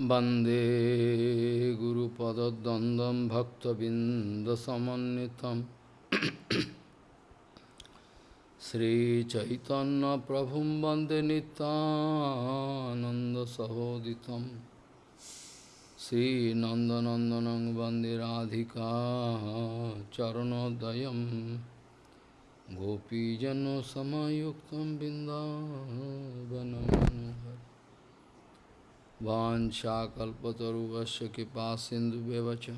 वंदे गुरुपदद्वन्द्वं भक्तबिन्दसमन्वितं। श्रीचैतन्यप्रभुं वंदे नितानन्दसहोदितं श्रीनन्दनन्दनं वंदे राधिका चरणोदयं। गोपीजनसमयुक्तं बिन्दावनमनोहर वाञ्छाकल्पतरुवस्य कृपासिन्धुव्यव च।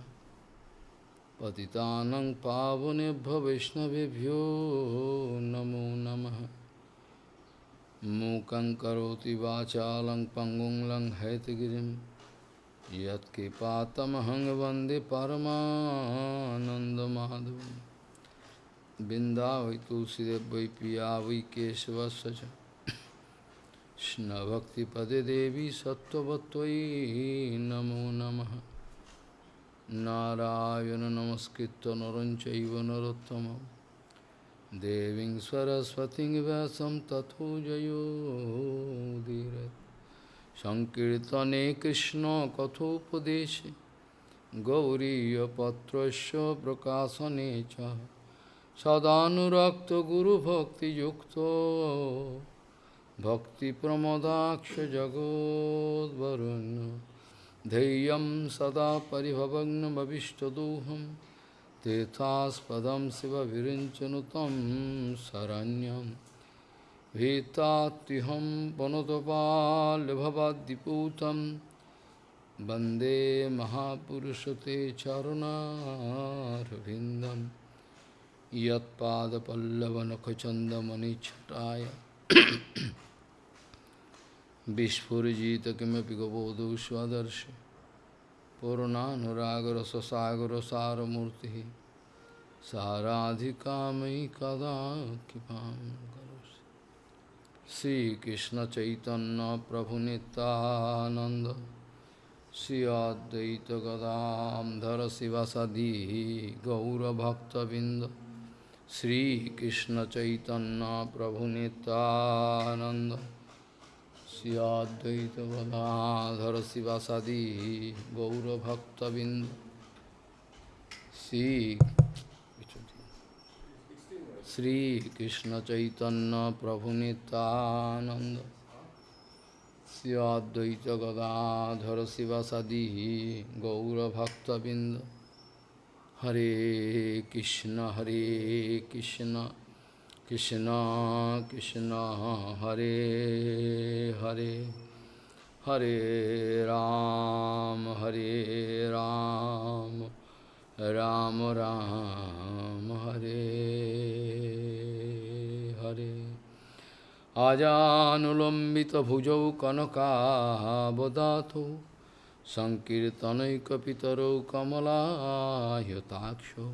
पतितानं पावनेभ्यो वैष्णवेभ्यो नमो नमः। मूकं करोति वाचालं पङ्गुं लङ्घयतगिरिं यत्कृपातमहं वंदे परमानन्दमाधवं बिन्दावै तुलसीदेव वै पिया वै Krishna Bhakti Pade Devi Sattvatvai Namo Namaha. Narayana Namaskritta Naranchaiva Narottamam Deving Saraswati Vyasam Tatho Jayo Dhirat Sankirtane Krishna Kathopadeshe. Gauriya Patrasya Prakasanecha Sadhanurakta Guru Bhakti Yukta. भक्तिप्रमोदाक्षजगोद्वरुन् धैर्यं सदा परिभवग्नमभिष्टदोहं तीर्थास्पदं शिवविरिञ्चनुतं शरण्यं भीतात्युहं वनुतपाल्भवाद्दिपूतं वन्दे महापुरुषते चरुणारविन्दं यत्पादपल्लवनखचन्दमणिच्छटाय विस्फुरीजित किमपि गबोधु पूर्णागर पूर्णानुरागर ससागर सारमूर्ति साराधिका मयि कदा कृपा श्रीकृष्ण चैतन्य प्रभु Nityananda Shri Advaita Gadadhar शिवसदी गौरभक्तबिंद Sri Krishna Chaitanya Prabhu Nityananda Sri Advaita Gadadhara Sivasadi Gaura Bhakta Bindu Sri Sri Krishna Chaitanya Prabhu Nityananda Sri Advaita Gadadhara Sivasadi Gaura Bhakta Bindu Hare Krishna, Hare Krishna, Krishna Krishna, Hare Hare, Hare Ram, Hare Ram, Ram Ram, Hare Hare. Ajanulambita bhujau kanaka bodhato kamalayataksho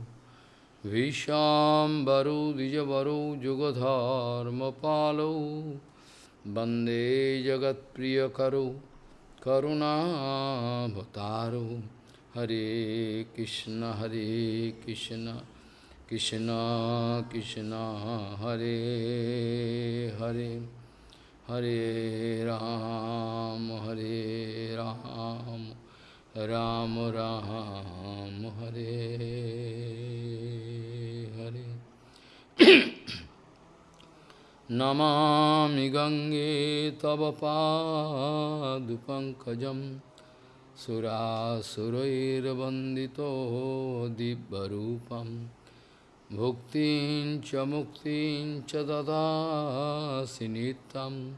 Vishambaro Dijavaro Jugadharmapalo Bande Jagat Priyakaro Karunabhataro Hare Krishna Hare Krishna Krishna Krishna Hare Hare Hare Ram Hare Ram Ram Ram Hare Hare Namami Gange Tava Padupankajam Surasurairvandito Dibbarupam Bhuktin cha muktin cha dada sinitam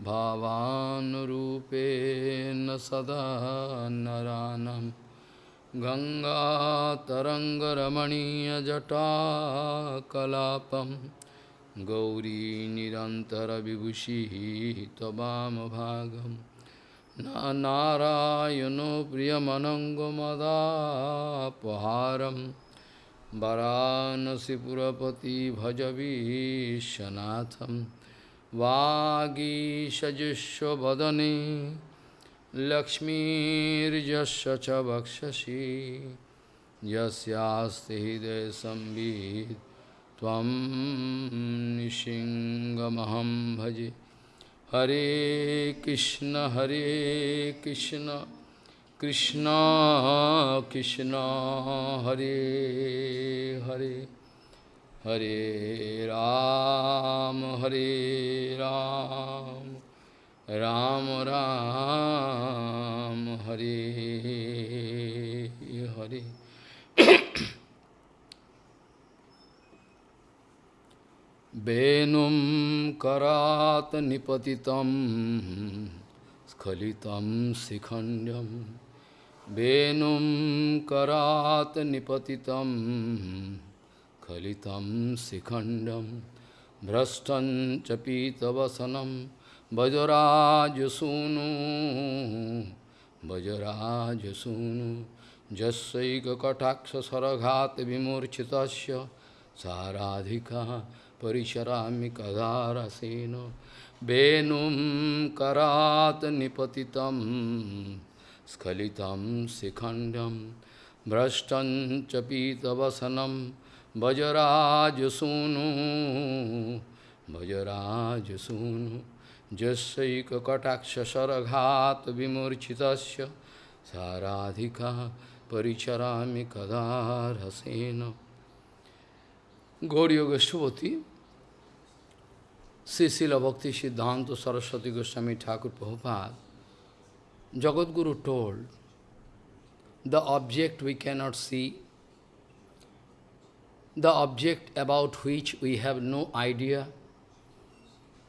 Bhavanurupena sada naranam Ganga tarangaramaniya jata kalapam Gauri nirantara vibhushi tabam bhagam Na narayano priyamanangamadapaharam Varanasi वरानसीपुरपति भजबीशनाथ वागीशजुष्वदने लक्ष्मीजस्व च वक्षसी। यस्ते हृदय संबीत तम भजे। हरे कृष्ण हरे Krishna. Krishna, Krishna Hare Hare, Hare Ram, Hare Ram, Ram Ram, Hare Hare. Venum karat nipatitam skalitam sikhandam Venum karat nipatitam khalitam sikhandam Brastan chapitavasanam Vajrajasunu Vajrajasunu Jasaika kataksha saraghat vimurchitasya Saradhika Parisharami kadarasena Venum karat nipatitam Sikhandam Brashtan chapitavasanam Vajarajasunu Vajarajasunu Jasaika kataksha saraghat vimurchitasya Saradhika Paricharami kadarasena Gauriya Goshtipati Srila Bhakti Siddhanta Saraswati Goswami Thakur Prabhupada, Jagadguru told, the object we cannot see, the object about which we have no idea,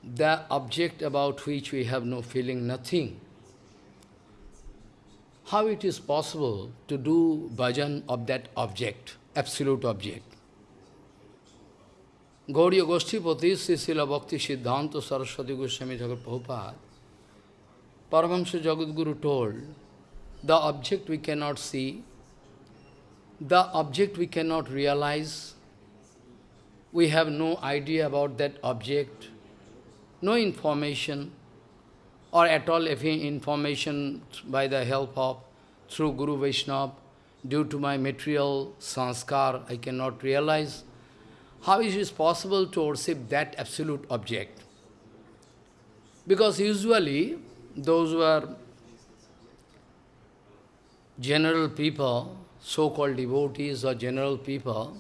the object about which we have no feeling, nothing. How it is possible to do bhajan of that object, absolute object? Gauriya Goshtipati, Srila Bhakti Siddhanta Saraswati Goswami Thakur Prabhupada, Paramahamsa Jagadguru told, the object we cannot see, the object we cannot realize, we have no idea about that object, no information, or at all if information by the help of, through Guru Vaishnava, due to my material sanskar, I cannot realize. How is it possible to worship that absolute object? Because usually, those who are general people, so-called devotees or general people,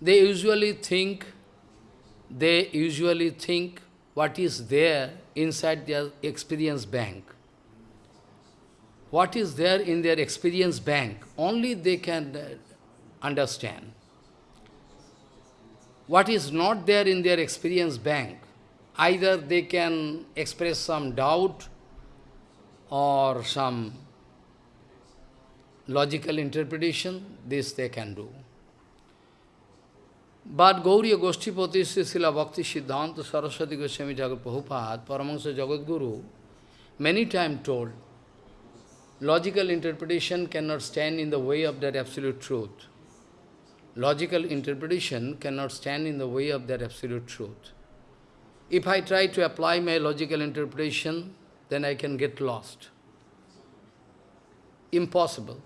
they usually think, they usually think what is there inside their experience bank. What is there in their experience bank, only they can uh, understand what is not there in their experience bank. Either they can express some doubt or some logical interpretation, this they can do. But Gauriya Goshtipati Srila Bhakti Siddhanta Saraswati Goswami Jagat Prabhupada, Paramahansa many times told, logical interpretation cannot stand in the way of that absolute truth logical interpretation cannot stand in the way of that absolute truth. If I try to apply my logical interpretation, then I can get lost. Impossible.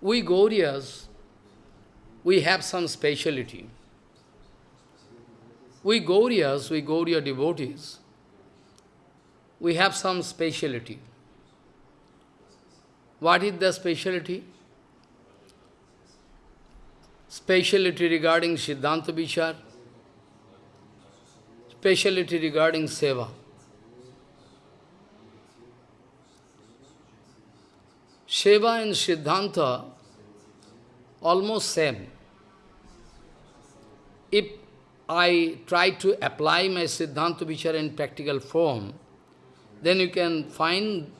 We Gauriyas, we have some speciality. We Gauriyas, we Gauriya devotees, we have some speciality. What is the speciality? Speciality regarding Siddhanta Vichar, speciality regarding Seva. Seva and Siddhanta almost same. If I try to apply my Siddhanta Vichar in practical form, then you can find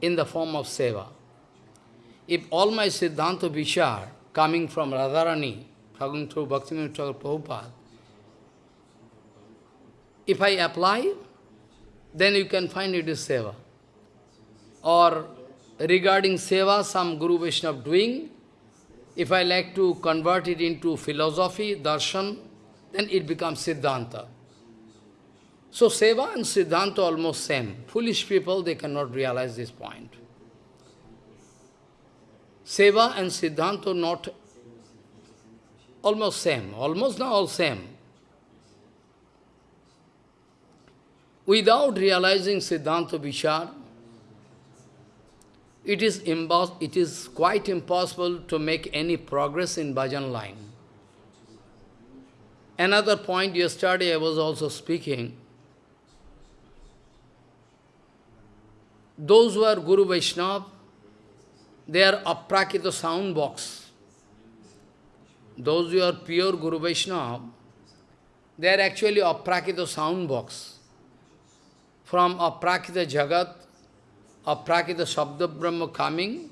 in the form of Seva. If all my Siddhanta Vichar coming from Radharani, talking through Bhaktivinoda Prabhupada, if I apply, then you can find it is Seva. Or regarding Seva, some Guru Vaishnava doing, if I like to convert it into philosophy, darshan, then it becomes Siddhanta. So Seva and Siddhanta almost same. Foolish people, they cannot realize this point. Seva and Siddhanta not almost same, almost not all same. without realizing Siddhanta Vichar, it is, it is quite impossible to make any progress in bhajan line. Another point yesterday I was also speaking, those who are Guru Vaishnava, they are aprakrita sound box. Those who are pure Guru Vaishnava, they are actually aprakrita sound box. From aprakrita jagat, aprakrita sabda brahma coming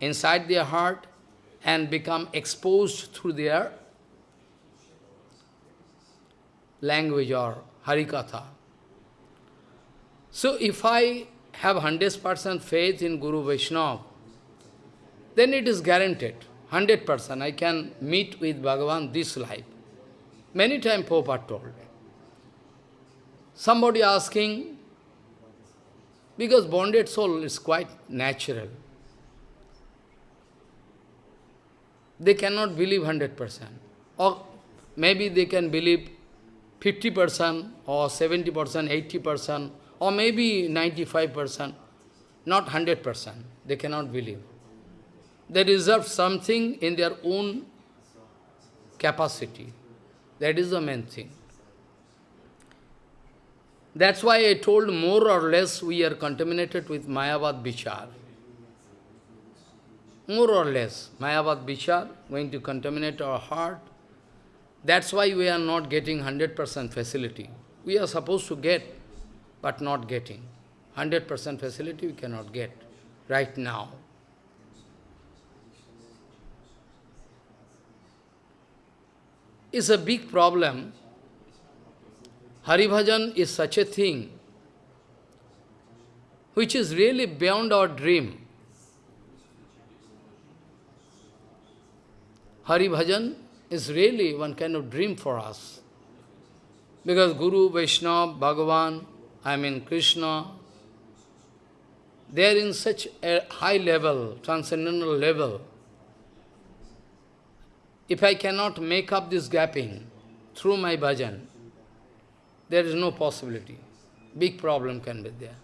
inside their heart and become exposed through their language or harikatha. So if I have 100% faith in Guru Vaishnava, then it is guaranteed, 100%, I can meet with Bhagavan this life. Many times Prabhupada told. Somebody asking, because bonded soul is quite natural. They cannot believe 100%. Or maybe they can believe 50% or 70%, 80%, or maybe 95%, not 100%. They cannot believe. They deserve something in their own capacity. That is the main thing. That's why I told more or less we are contaminated with Mayavad Vichar. More or less, Mayavad Vichar going to contaminate our heart. That's why we are not getting 100% facility. We are supposed to get, but not getting. 100% facility we cannot get right now. It's a big problem Haribhajan is such a thing which is really beyond our dream. Haribhajan is really one kind of dream for us. Because Guru, Vaishnava, Bhagavan, I mean Krishna, they are in such a high level, transcendental level. If I cannot make up this gapping through my bhajan, there is no possibility. Big problem can be there.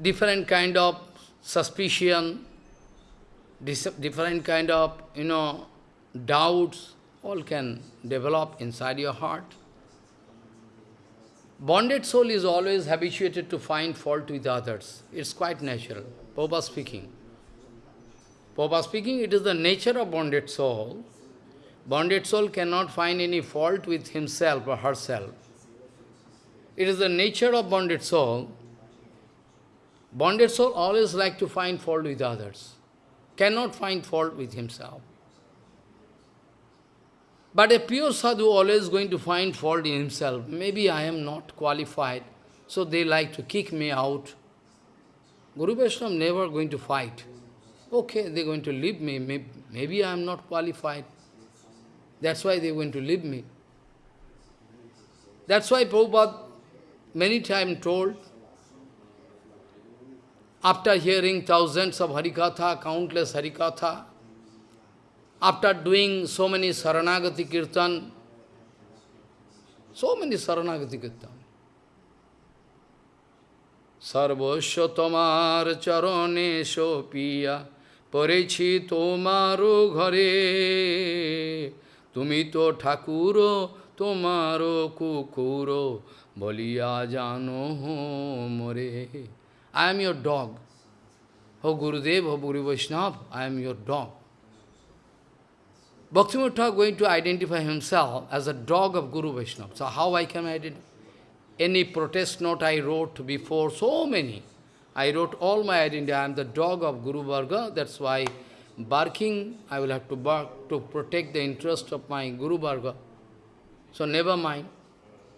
Different kind of suspicion, different kind of, you know, doubts, all can develop inside your heart. Bonded soul is always habituated to find fault with others. It's quite natural. Prabhupada speaking. Prabhupada speaking, it is the nature of bonded soul Bonded soul cannot find any fault with himself or herself. It is the nature of bonded soul. Bonded soul always like to find fault with others, cannot find fault with himself. But a pure sadhu always going to find fault in himself. Maybe I am not qualified, so they like to kick me out. Guru Vaishnava never going to fight Okay, they're going to leave me. Maybe, maybe I am not qualified. That's why they went to leave me. That's why Prabhupada many times told, after hearing thousands of Harikatha, countless Harikatha, after doing so many Saranagati Kirtan, so many Saranagati Kirtan, সর্বস্ব তোমার চরণে সোপিয়া পড়েছি তোমার ঘরে তুমি তো ঠাকুর তোমার কুকুর বলিয়া জানো মোরে I am your dog. Oh Gurudev, oh Guru Vaishnava, I am your dog. Bhaktivinoda Thakur going to identify himself as a dog of Guru Vaishnava. So how I can identify? Any protest note I wrote before, so many. I wrote all my identity. I am the dog of Guru Varga. That's why barking, I will have to bark to protect the interest of my Guru Varga. So never mind,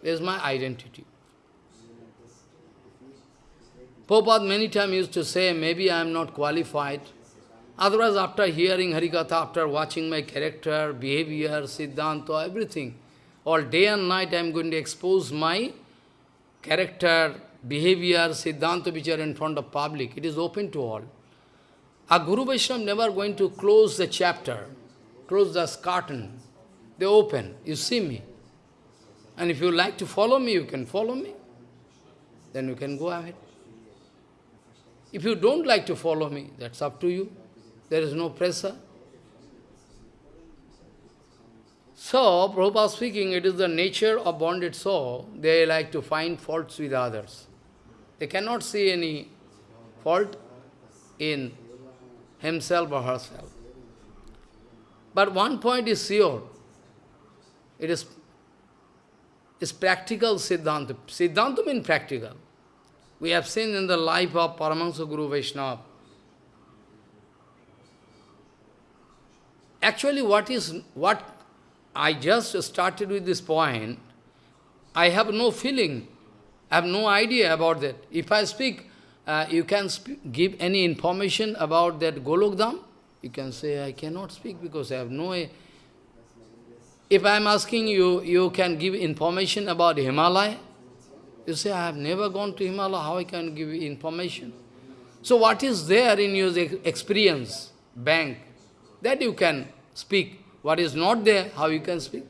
this is my identity. Prabhupada many times used to say, maybe I am not qualified. Otherwise, after hearing Harikatha, after watching my character, behavior, Siddhanta, everything, all day and night I am going to expose my character, behavior, Siddhanta, which are in front of public. It is open to all. A Guru Vaishnava never going to close the chapter, close the curtain. They open, you see me. And if you like to follow me, you can follow me. Then you can go ahead. If you don't like to follow me, that's up to you. There is no pressure. So, Prabhupada speaking, it is the nature of bonded soul. They like to find faults with others. They cannot see any fault in himself or herself. But one point is sure. It is, is practical Siddhanta. Siddhanta means practical. We have seen in the life of Paramahansa Guru Vaishnava. Actually, what is what I just started with this point, I have no feeling, I have no idea about that. If I speak, uh, you can sp give any information about that Golokdham, you can say, I cannot speak because I have no... If I am asking you, you can give information about Himalaya, you say, I have never gone to Himalaya, how I can give information? So what is there in your experience, bank, that you can speak. What is not there, how you can speak?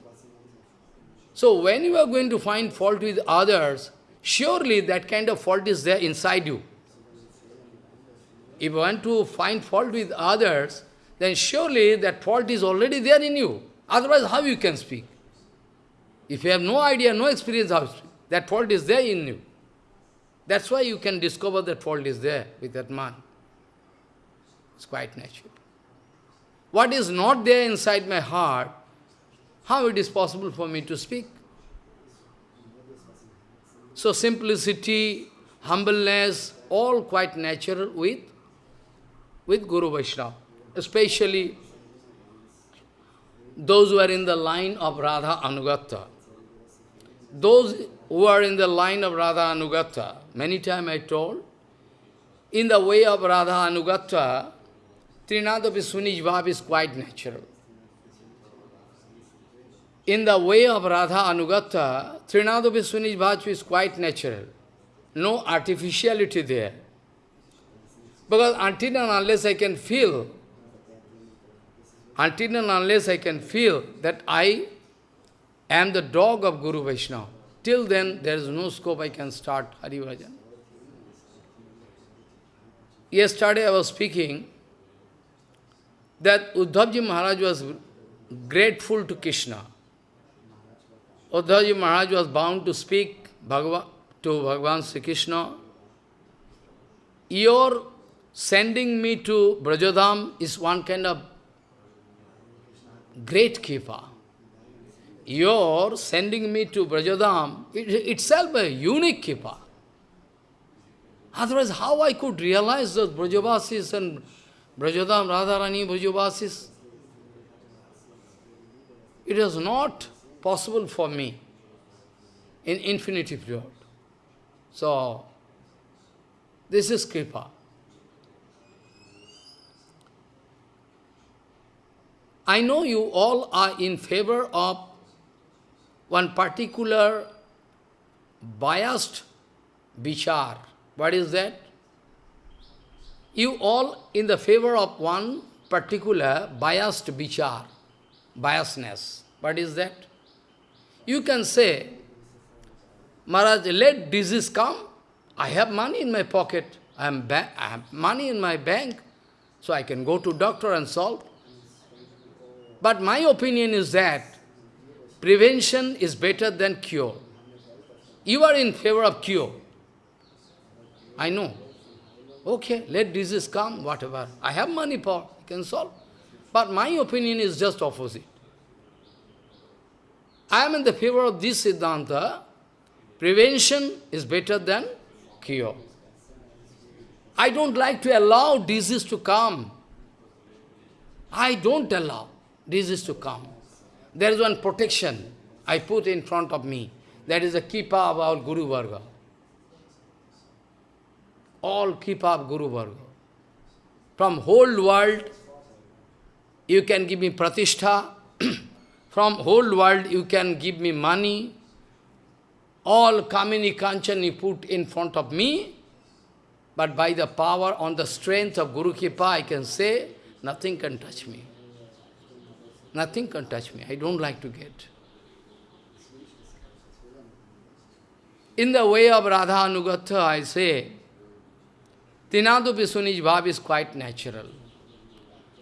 So when you are going to find fault with others, surely that kind of fault is there inside you. If you want to find fault with others, then surely that fault is already there in you. Otherwise, how you can speak? If you have no idea, no experience, how? That fault is there in you. That's why you can discover that fault is there with that man. It's quite natural. What is not there inside my heart, how it is possible for me to speak? So simplicity, humbleness, all quite natural with, with Guru Vaishnava. Especially those who are in the line of Radha Anugata. Those who are in the line of Radha Anugata, many times I told, in the way of Radha Anugata, Trinadapi Sunij is quite natural. In the way of Radha Anugata, Trinadapi Sunij is quite natural. No artificiality there. Because until and unless I can feel, until and unless I can feel that I am the dog of Guru Vaishnava, Till then, there is no scope I can start Hari Bhajan. Yesterday I was speaking that Uddhavji Maharaj was grateful to Krishna. Uddhavji Maharaj was bound to speak Bhagava, to Bhagavan Sri Krishna. Your sending me to Brajadam is one kind of great kripa your sending me to Brajadam, it, itself a unique kripa. Otherwise, how I could realize those Brajavasis and Brajadam, Radharani, Brajavasis? It is not possible for me in infinity period. So, this is Kripa. I know you all are in favor of one particular biased vichar. What is that? You all in the favor of one particular biased vichar, biasness. What is that? You can say, Maharaj, let disease come. I have money in my pocket. I, am I have money in my bank, so I can go to doctor and solve. But my opinion is that Prevention is better than cure. You are in favor of cure. I know. Okay, let disease come, whatever. I have money for, I can solve. But my opinion is just opposite. I am in the favor of this Siddhanta. Prevention is better than cure. I don't like to allow disease to come. I don't allow disease to come. There is one protection I put in front of me. That is the Kripa of our Guru Varga. All Kripa of Guru Varga. From whole world, you can give me pratishtha. From whole world, you can give me money. All Kamini Kanchan you put in front of me. But by the power, on the strength of Guru Kripa, I can say, nothing can touch me. Nothing can touch me. I don't like to get. In the way of Radha Anugata, I say, Tinadu Visunij Bhav is quite natural.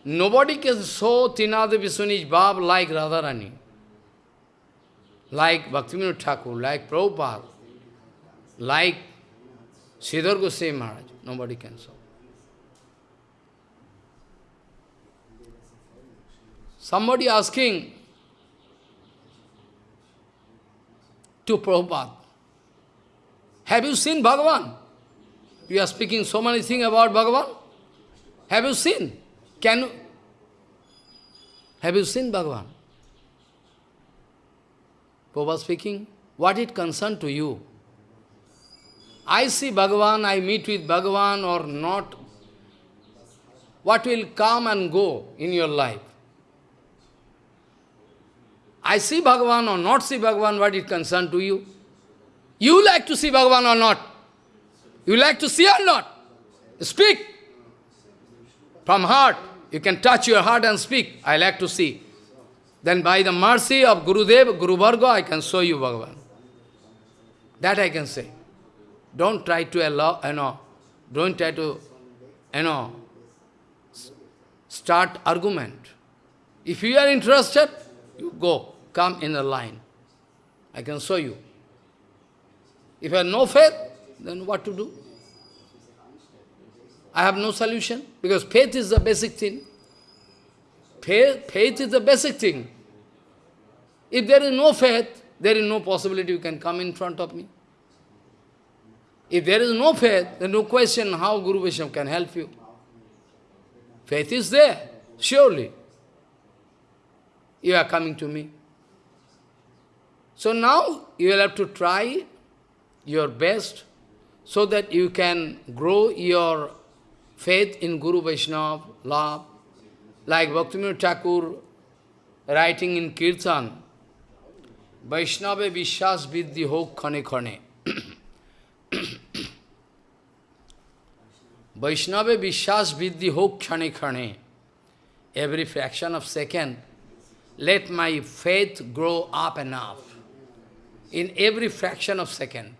Nobody can show Tinadu Visunij Bhav like Radharani, like Bhaktivinoda Thakur, like Prabhupada, like Sridhar Goswami Maharaj. Nobody can show. Somebody asking to Prabhupada, have you seen Bhagavan? You are speaking so many things about Bhagavan. Have you seen? Can you? Have you seen Bhagavan? Prabhupada speaking, what it concern to you? I see Bhagavan, I meet with Bhagavan or not. What will come and go in your life? I see Bhagavan or not see Bhagavan, what it concern to you? You like to see Bhagavan or not? You like to see or not? Speak. From heart. You can touch your heart and speak. I like to see. Then by the mercy of Gurudev, Guru Varga, I can show you Bhagavan. That I can say. Don't try to allow, you know, don't try to, you know, start argument. If you are interested, you go, come in the line. I can show you. If you have no faith, then what to do? I have no solution, because faith is the basic thing. Faith, faith is the basic thing. If there is no faith, there is no possibility you can come in front of me. If there is no faith, then no question how Guru Vaishnava can help you. Faith is there, surely. You are coming to me. So now you will have to try your best so that you can grow your faith in Guru Vaishnava, love. Like Bhaktivinoda Thakur writing in Kirtan, Vaishnava Vishwas Vidhi Hok Khane Khane. Vaishnava Vishwas Vidhi Hok Khane Khane. Every fraction of second, let my faith grow up and up. In every fraction of second.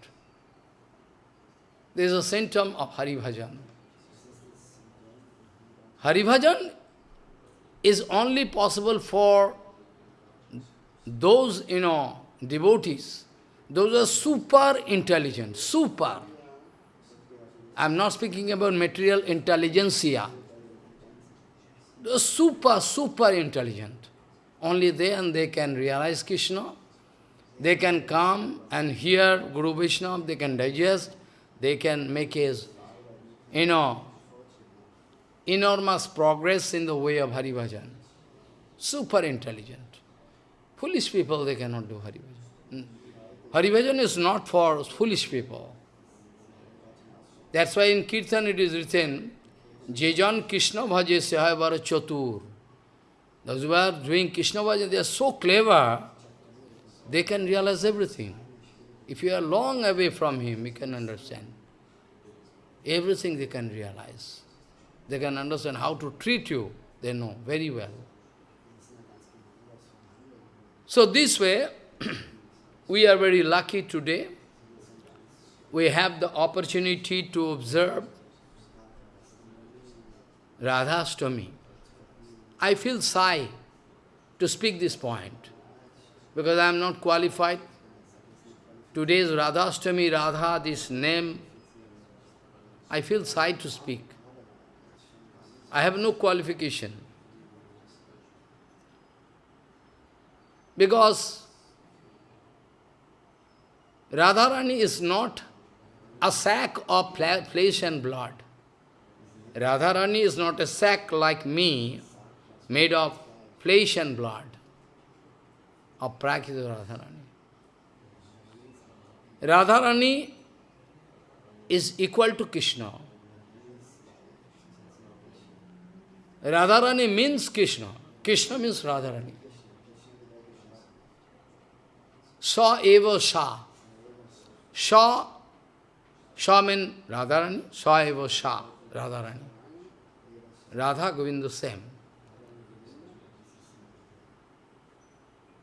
There is a symptom of Hari Bhajan. Hari Bhajan is only possible for those, you know, devotees. Those are super intelligent, super. I am not speaking about material intelligentsia. They are super, super intelligent. Only they and they can realize Krishna. They can come and hear Guru Vishnu, they can digest, they can make his, you know, enormous progress in the way of Hari Bhajan. Super intelligent. Foolish people, they cannot do Hari Bhajan. Hari hmm. Bhajan is not for foolish people. That's why in Kirtan it is written, Jejan Krishna Bhaje Sehayavara Chatur. Those who are doing Krishna Bhajan, they are so clever, they can realize everything. If you are long away from him, you can understand. Everything they can realize. They can understand how to treat you. They know very well. So this way, we are very lucky today. We have the opportunity to observe Radhastami. I feel shy to speak this point because I am not qualified. Today's Radhastami, Radha, this name, I feel shy to speak. I have no qualification. Because Radharani is not a sack of flesh and blood. Radharani is not a sack like me, made of flesh and blood, of Prakrita Radharani. Radharani is equal to Krishna. Radharani means Krishna. Krishna means Radharani. Sa eva sa. Sa, Sa means Radharani, Sa eva sa, Radharani. Radha Govinda same.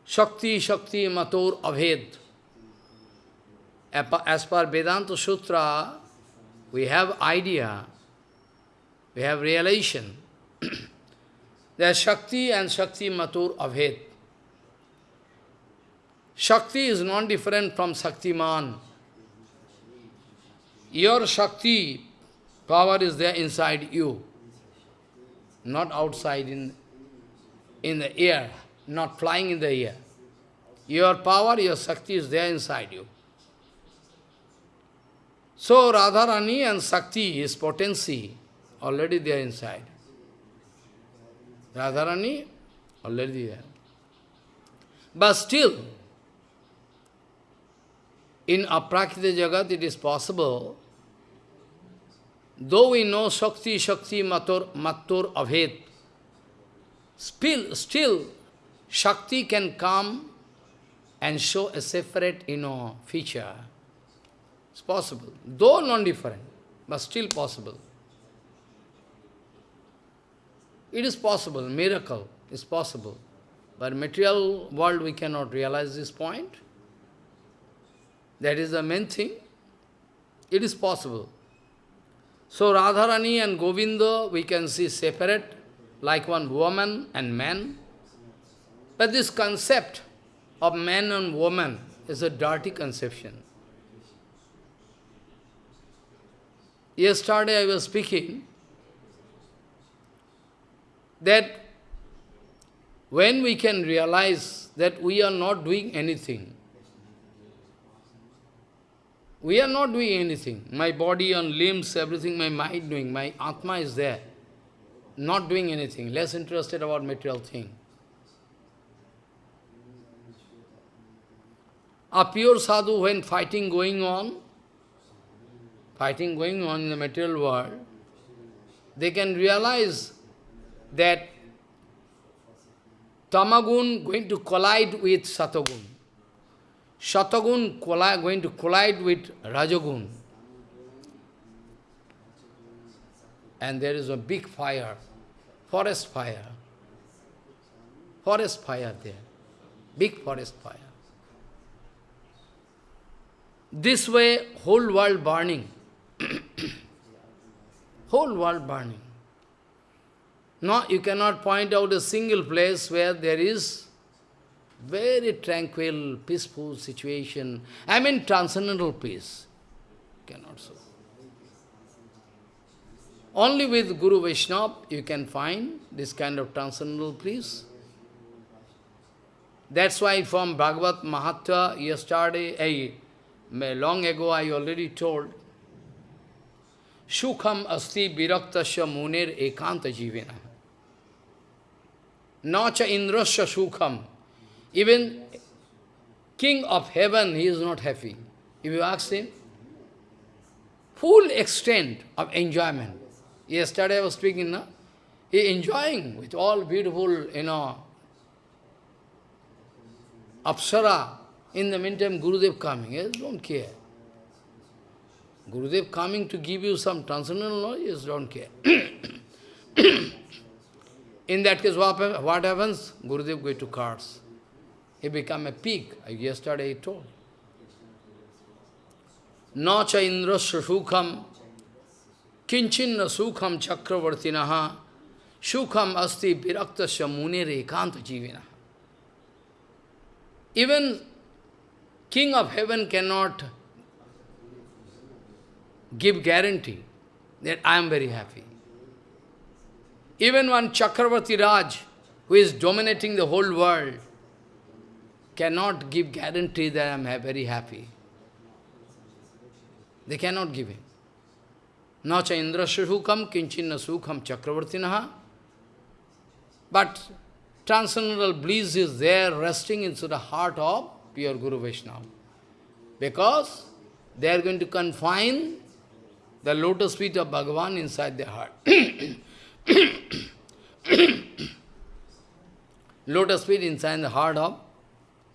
Shakti, Shakti, Mator, Abhed. As per Vedanta Sutra, we have idea, we have realization. There is Shakti and Shakti Matur Abhed. Shakti is not different from Shaktiman. Your Shakti power is there inside you, not outside in, in the air, not flying in the air. Your power, your Shakti is there inside you. So Radharani and Shakti is potency already there inside. Radharani already there. But still, in Aprakrita Jagat it is possible, though we know Shakti, Shakti, Matur, Matur, Abhed, still, still Shakti can come and show a separate, you know, feature. It's possible, though non-different, but still possible. It is possible, miracle is possible. But material world we cannot realize this point. That is the main thing. It is possible. So Radharani and Govinda we can see separate, like one woman and man. But this concept of man and woman is a dirty conception. Yesterday I was speaking that when we can realize that we are not doing anything, we are not doing anything. My body and limbs, everything, my mind doing, my Atma is there. Not doing anything, less interested about material thing. A pure sadhu, when fighting going on, fighting going on in the material world, they can realize that tamagun going to collide with satagun. Satagun going to collide with rajagun. And there is a big fire, forest fire. Forest fire there, big forest fire. This way, whole world burning. whole world burning. No, you cannot point out a single place where there is very tranquil, peaceful situation. I mean transcendental peace. Cannot so. Only with Guru Vaishnava you can find this kind of transcendental peace. That's why from Bhagavad Mahatma yesterday, eh, I, long ago I already told, Sukham asti viraktasya munir ekanta jivina. Nacha indrasya sukham. Even king of heaven, he is not happy. If you ask him, full extent of enjoyment. Yesterday I was speaking, no? he enjoying with all beautiful, you know, apsara. In the meantime, Gurudev coming, yes, don't care. Gurudev coming to give you some transcendental knowledge, don't care. In that case, what, what happens? Gurudev go to cards. He become a pig, yesterday he told. Nacha indrasya sukham kinchinna sukham chakravartinaha sukham asti viraktasya munire ekanta jivina. Even king of heaven cannot give guarantee that I am very happy. Even one Chakravarti Raj, who is dominating the whole world, cannot give guarantee that I am very happy. They cannot give him. Nacha indra sukham kinchinna sukham chakravartinaha. But transcendental bliss is there resting into the heart of pure Guru Vaishnava. Because they are going to confine the lotus feet of Bhagavan inside their heart. lotus feet inside the heart of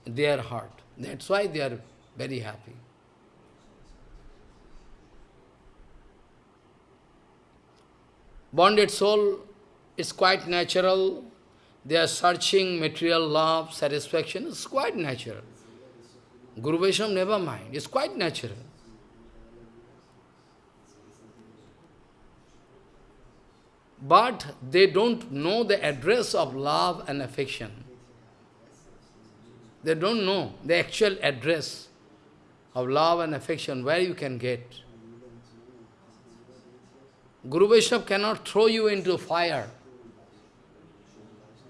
their heart. That's why they are very happy. Bonded soul is quite natural. They are searching material love, satisfaction. It's quite natural. Guru Vaishnava never mind. It's quite natural. But they don't know the address of love and affection. They don't know the actual address of love and affection, where you can get. Guru Vaishnava cannot throw you into fire.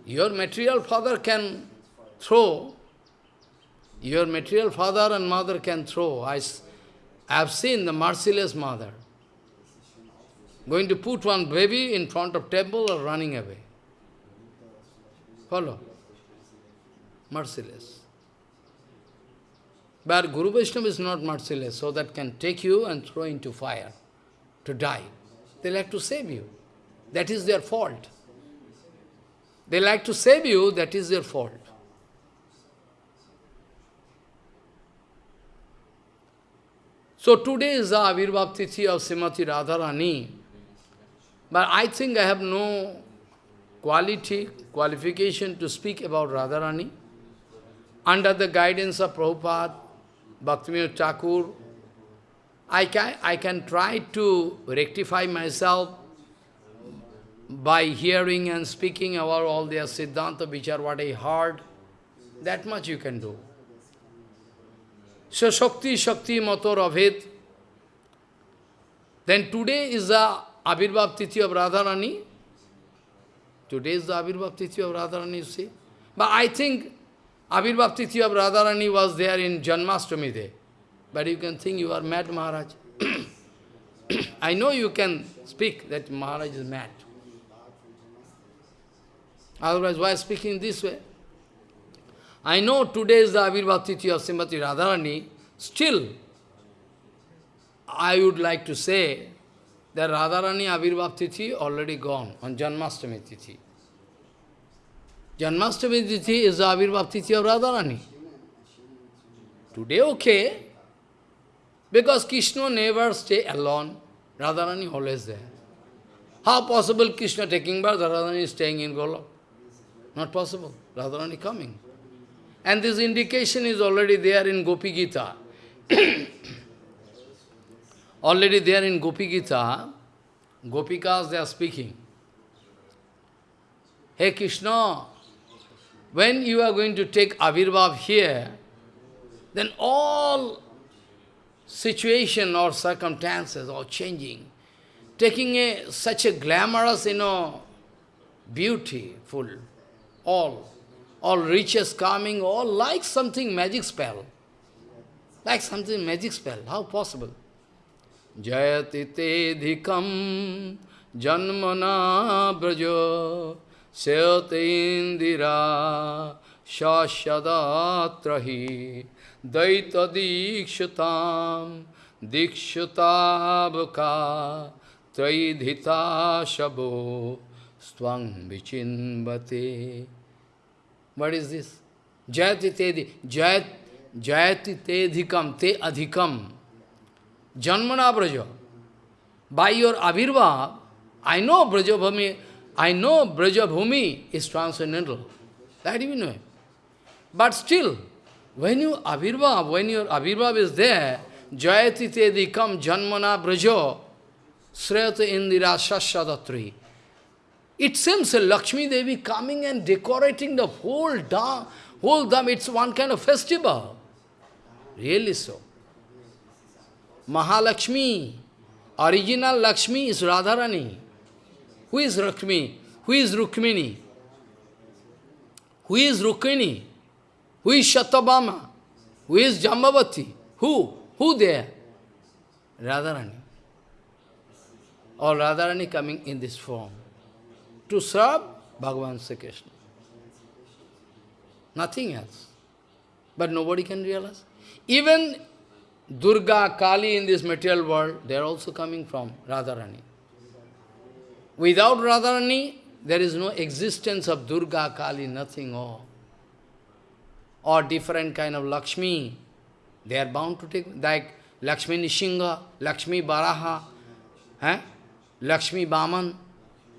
Your material father can throw, your material father and mother can throw. I, I have seen the merciless mother going to put one baby in front of temple or running away. Follow? Merciless. But Guru Vaishnava is not merciless, so that can take you and throw into fire to die. They like to save you. That is their fault. They like to save you, that is their fault. So today is the Avirbhav Tithi of Srimati Radharani. But I think I have no quality, qualification to speak about Radharani. Under the guidance of Prabhupada, Bhaktivinoda Thakur, I can, I can try to rectify myself by hearing and speaking about all their Siddhanta, which are what I heard. That much you can do. So Shakti, Shakti, Mator, Aved. Then today is the Abhirbhav Tithi of Radharani. Today is the Abhirbhav Tithi of Radharani, you see. But I think Abhirbhav Tithi of Radharani was there in Janmashtami day. But you can think you are mad, Maharaj. I know you can speak that Maharaj is mad. Otherwise, why speaking this way? I know today is the Abhirbhav Tithi of Srimati Radharani. Still, I would like to say that Radharani Abhirbhav Tithi already gone on Janmashtami Tithi. Janmashtami Tithi is the Abhirbhav Tithi of Radharani. Today okay, because Krishna never stay alone, Radharani always there. How possible Krishna taking birth, Radharani staying in Golok? Not possible. Radharani coming. And this indication is already there in Gopi Gita. already there in Gopi Gita, Gopikas they are speaking. Hey Krishna, when you are going to take Avirbhav here, then all situation or circumstances are changing, taking a, such a glamorous, you know, beautiful, all, all riches coming, all like something magic spell. Like something magic spell. How possible? Jayati te dhikam janmana brajo syate indira shashadatrahi daita dikshutam dikshutabka traidhita shabo swang vichinvate. What is this? Jayati te jayat jayati janmana braja. By your avirva, I know Brajabhumi, I know Brajabhumi is transcendental. That you know. But still, when you avirva, when your avirva is there, jayati dikam janmana brajo, srayata indira shashadatri. It seems Lakshmi Devi coming and decorating the whole dam, whole dam, it's one kind of festival. Really so. Mahalakshmi, original Lakshmi is Radharani. Who is Lakshmi? Who is Rukmini? Who is Rukmini? Who is Shatabama? Who is Jambavati? Who? Who there? Radharani. Or Radharani coming in this form to serve Bhagavan Sri Krishna. Nothing else. But nobody can realize. Even Durga, Kali in this material world, they are also coming from Radharani. Without Radharani, there is no existence of Durga, Kali, nothing, or, or different kind of Lakshmi. They are bound to take, like Lakshmi Nishinga, Lakshmi Baraha, eh? Lakshmi Baman,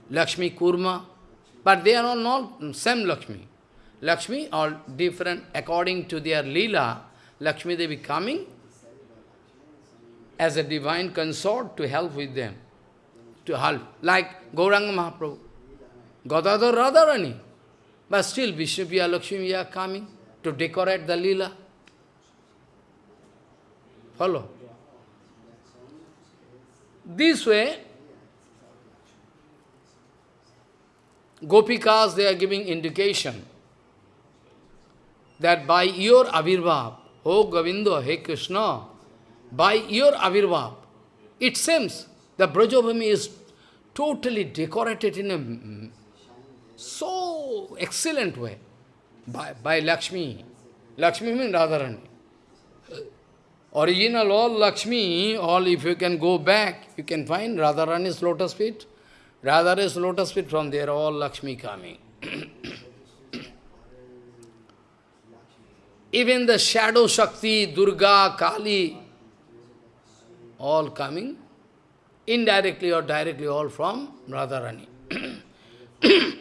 Lakshmi Kurma, but they are all not same Lakshmi. Lakshmi are different according to their lila. Lakshmi Devi coming as a divine consort to help with them, to help, like Gauranga Mahaprabhu, Gadadhar Radharani. But still, Vishnupriya Lakshmi are coming to decorate the lila. Follow? This way, Gopikas, they are giving indication that by your Avirbhav, oh Govinda, hey Krishna, by your Avirbhav, it seems the Brajabhumi is totally decorated in a so excellent way by, by Lakshmi. Lakshmi means Radharani. Uh, original all Lakshmi, all if you can go back, you can find Radharani's lotus feet. Radharani's lotus feet, from there all Lakshmi coming. Even the shadow Shakti, Durga, Kali, all coming indirectly or directly all from Radharani.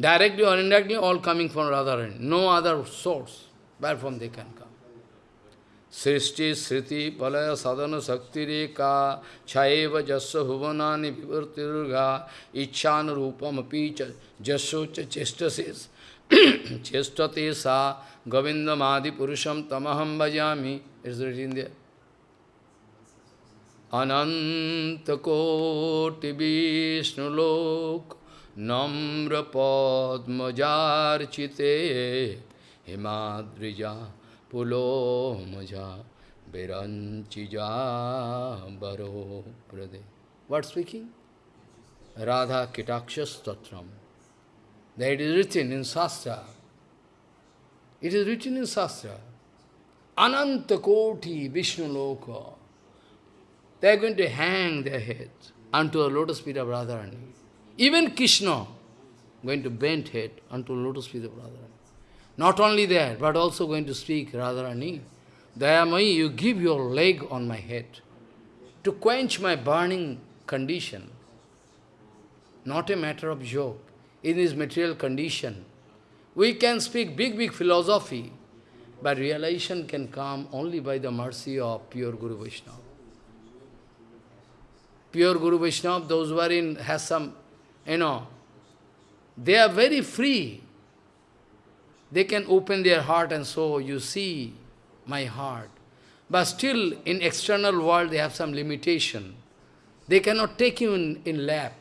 directly or indirectly all coming from Radharani. No other source where from they can come. Srishti, Sriti, Palaya, Sadhana, Sakti, Reka, Chayeva, Jasa, Bhuvanani, Vivarti, Durga, Ichana, Rupam, Apicha, Jasso, Chestasis, Chestate, Sa, Govindamadi, Purusham, Tamaham, Bhajami, is written there. कोटि विष्णुलोक नम्र पद्मजार्चिते हिमाद्रिजा pulo muja viranchija baro prade. What speaking? Radha Kitakshas Tatram. That is written in Shastra. It is written in Shastra. Ananta Koti Vishnu Loka. They are going to hang their heads unto a lotus feet of Radharani. Even Krishna going to bend head unto the lotus feet of Radharani. Not only that, but also going to speak, Radharani, Dayamai, you give your leg on my head to quench my burning condition. Not a matter of joke. In this material condition, we can speak big, big philosophy, but realization can come only by the mercy of pure Guru Vaishnava. Pure Guru Vaishnava, those who are in, has some, you know, they are very free they can open their heart and so you see my heart. But still, in external world, they have some limitation. They cannot take you in, in lap.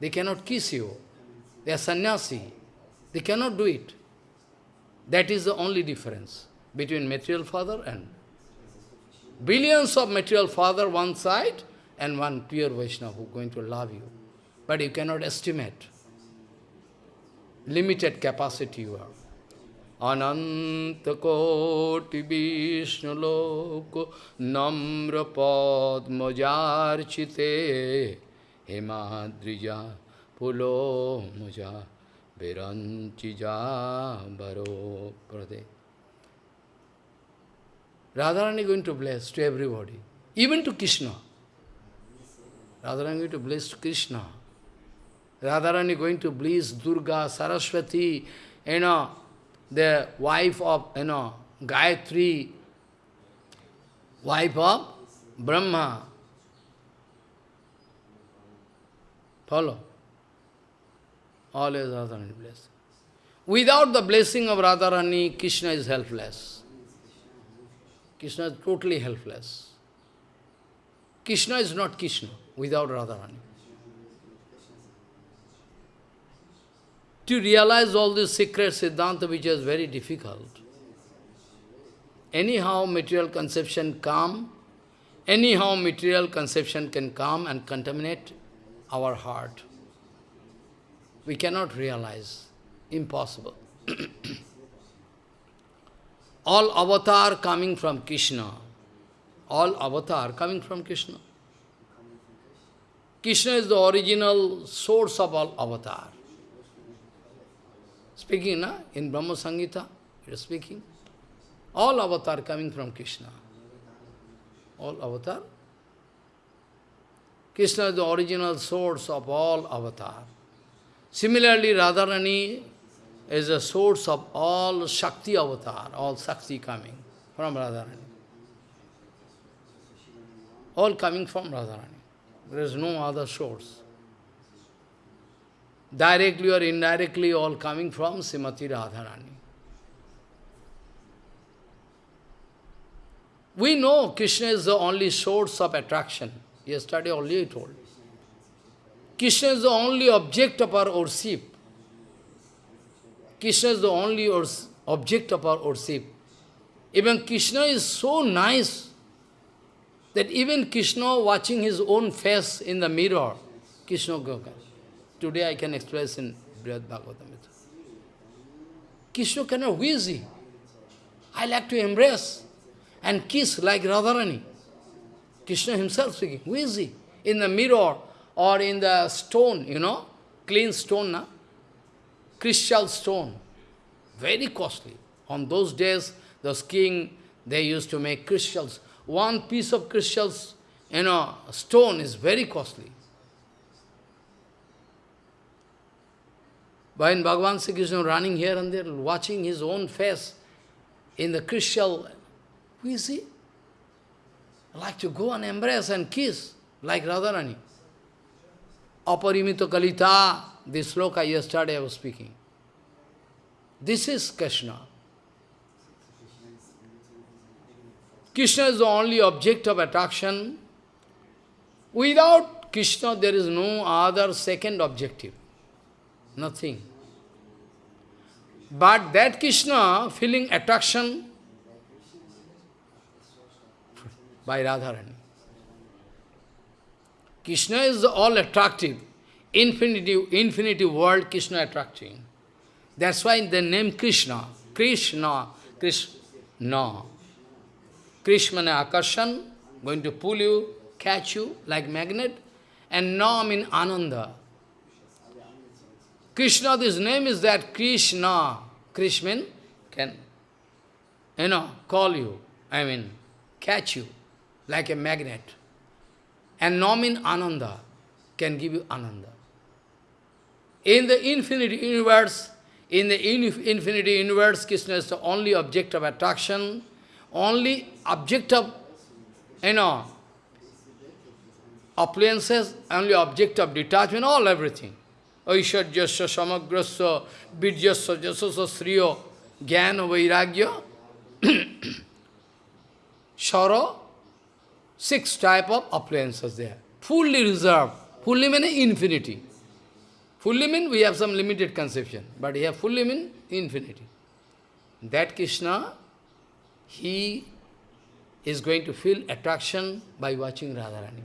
They cannot kiss you. They are sannyasi. They cannot do it. That is the only difference between material father and billions of material father one side and one pure Vaishnava who is going to love you. But you cannot estimate. Limited capacity you have. अनंत कोटि विष्णुलोक नम्र पद्मजार्चिते हिमाद्रिजा पुलो मुजा विरंचिजा बरो प्रदे Radharani going to bless to everybody, even to Krishna. Radharani to bless Krishna. Radharani going to bless Durga, Saraswati, you know, the wife of, you know, Gayatri, wife of Brahma. Follow? Always Radharani blessing. Without the blessing of Radharani, Krishna is helpless. Krishna is totally helpless. Krishna is not Krishna without Radharani. to realize all this secret Siddhanta which is very difficult. Anyhow material conception come, anyhow material conception can come and contaminate our heart. We cannot realize, impossible. all avatar coming from Krishna, all avatar coming from Krishna. Krishna is the original source of all avatar. Speaking na, in Brahma Samhita, it is speaking. All avatar coming from Krishna. All avatar. Krishna is the original source of all avatar. Similarly, Radharani, is the source of all Shakti avatar, all Shakti coming from Radharani. All coming from Radharani. There is no other source. Directly or indirectly, all coming from Srimati Radharani. We know Krishna is the only source of attraction. Yesterday only I told. Krishna is the only object of our worship. Krishna is the only object of our worship. Even Krishna is so nice that even Krishna watching his own face in the mirror, Krishna Goka. Today I can express in Brihad. Krishna cannot wheezy. I like to embrace and kiss like Radharani. Krishna himself speaking, wheezy. In the mirror or in the stone, you know, clean stone, na? crystal stone, very costly. On those days, the king, they used to make crystals. One piece of crystals, you know, stone is very costly. When Bhagavan Sri Krishna running here and there, watching his own face in the crystal, we see, like to go and embrace and kiss, like Radharani. Aparimito Kalita, this sloka yesterday I was speaking. This is Krishna. Krishna is the only object of attraction. Without Krishna, there is no other second objective. Nothing. But that Krishna feeling attraction by Radharani. Krishna is all attractive. Infinity, infinity world, Krishna attracting. That's why the name Krishna, Krishna, Krishna. Krishna akarshan, going to pull you, catch you like magnet, and Na means Ananda. Krishna, this name is that Krishna. Krishna can, you know, call you, I mean, catch you like a magnet. And Na means Ananda, can give you Ananda. In the infinite universe, in the infinity universe, Krishna is the only object of attraction, only object of, you know, appliances, only object of detachment, all everything. Aishwarjasya, samagrasya, vidyasya, jasasya, sriyo, jnana, vairagya, shara, six type of appliances there. Fully reserved. Fully means infinity. Fully means we have some limited conception, but here fully means infinity. That Krishna, he is going to feel attraction by watching Radharani.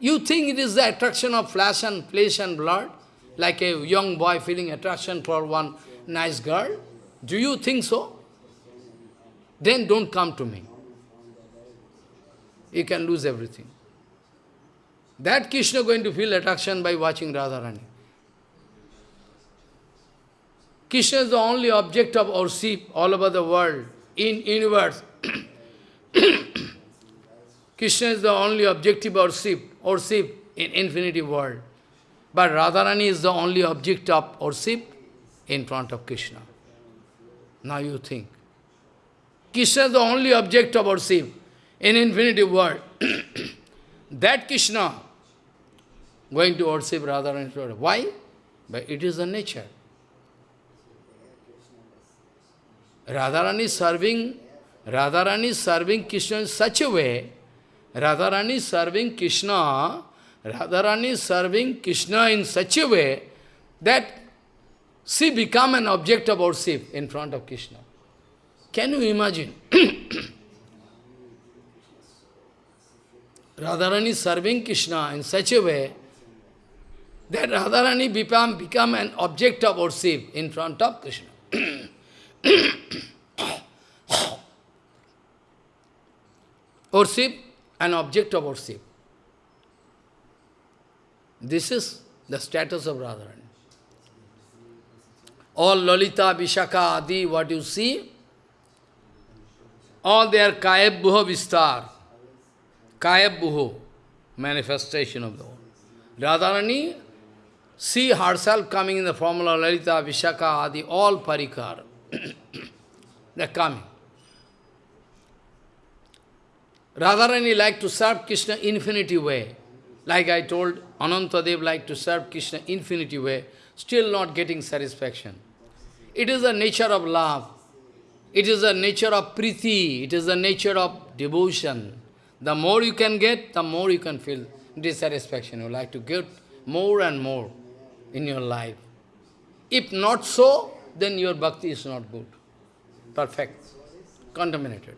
You think it is the attraction of flesh and flesh and blood, like a young boy feeling attraction for one nice girl? Do you think so? Then don't come to me. You can lose everything. That Krishna going to feel attraction by watching Radharani. Krishna is the only object of worship all over the world, in universe. Krishna is the only objective worship, worship in infinity world. But Radharani is the only object of worship in front of Krishna. Now you think. Krishna is the only object of worship in infinity world. that Krishna going to worship Radharani. Why? But it is the nature. Radharani serving, Radharani serving Krishna in such a way, Radharani serving Krishna, Radharani serving Krishna in such a way that she become an object of worship in front of Krishna. Can you imagine? Radharani serving Krishna in such a way that Radharani become, become an object of worship in front of Krishna. worship, an object of worship. This is the status of Radharani. All Lalita, Vishaka, Adi, what you see, all their Kayabhuha Vistar, Kayabhuha, manifestation of the whole. Radharani see herself coming in the formula Lalita, Vishaka, Adi, all parikar. They're coming. Radharani like to serve Krishna infinity way. Like I told, Anantadev like to serve Krishna infinity way, still not getting satisfaction. It is the nature of love. It is the nature of priti. It is the nature of devotion. The more you can get, the more you can feel dissatisfaction. You like to get more and more in your life. If not so, then your bhakti is not good. Perfect. Contaminated.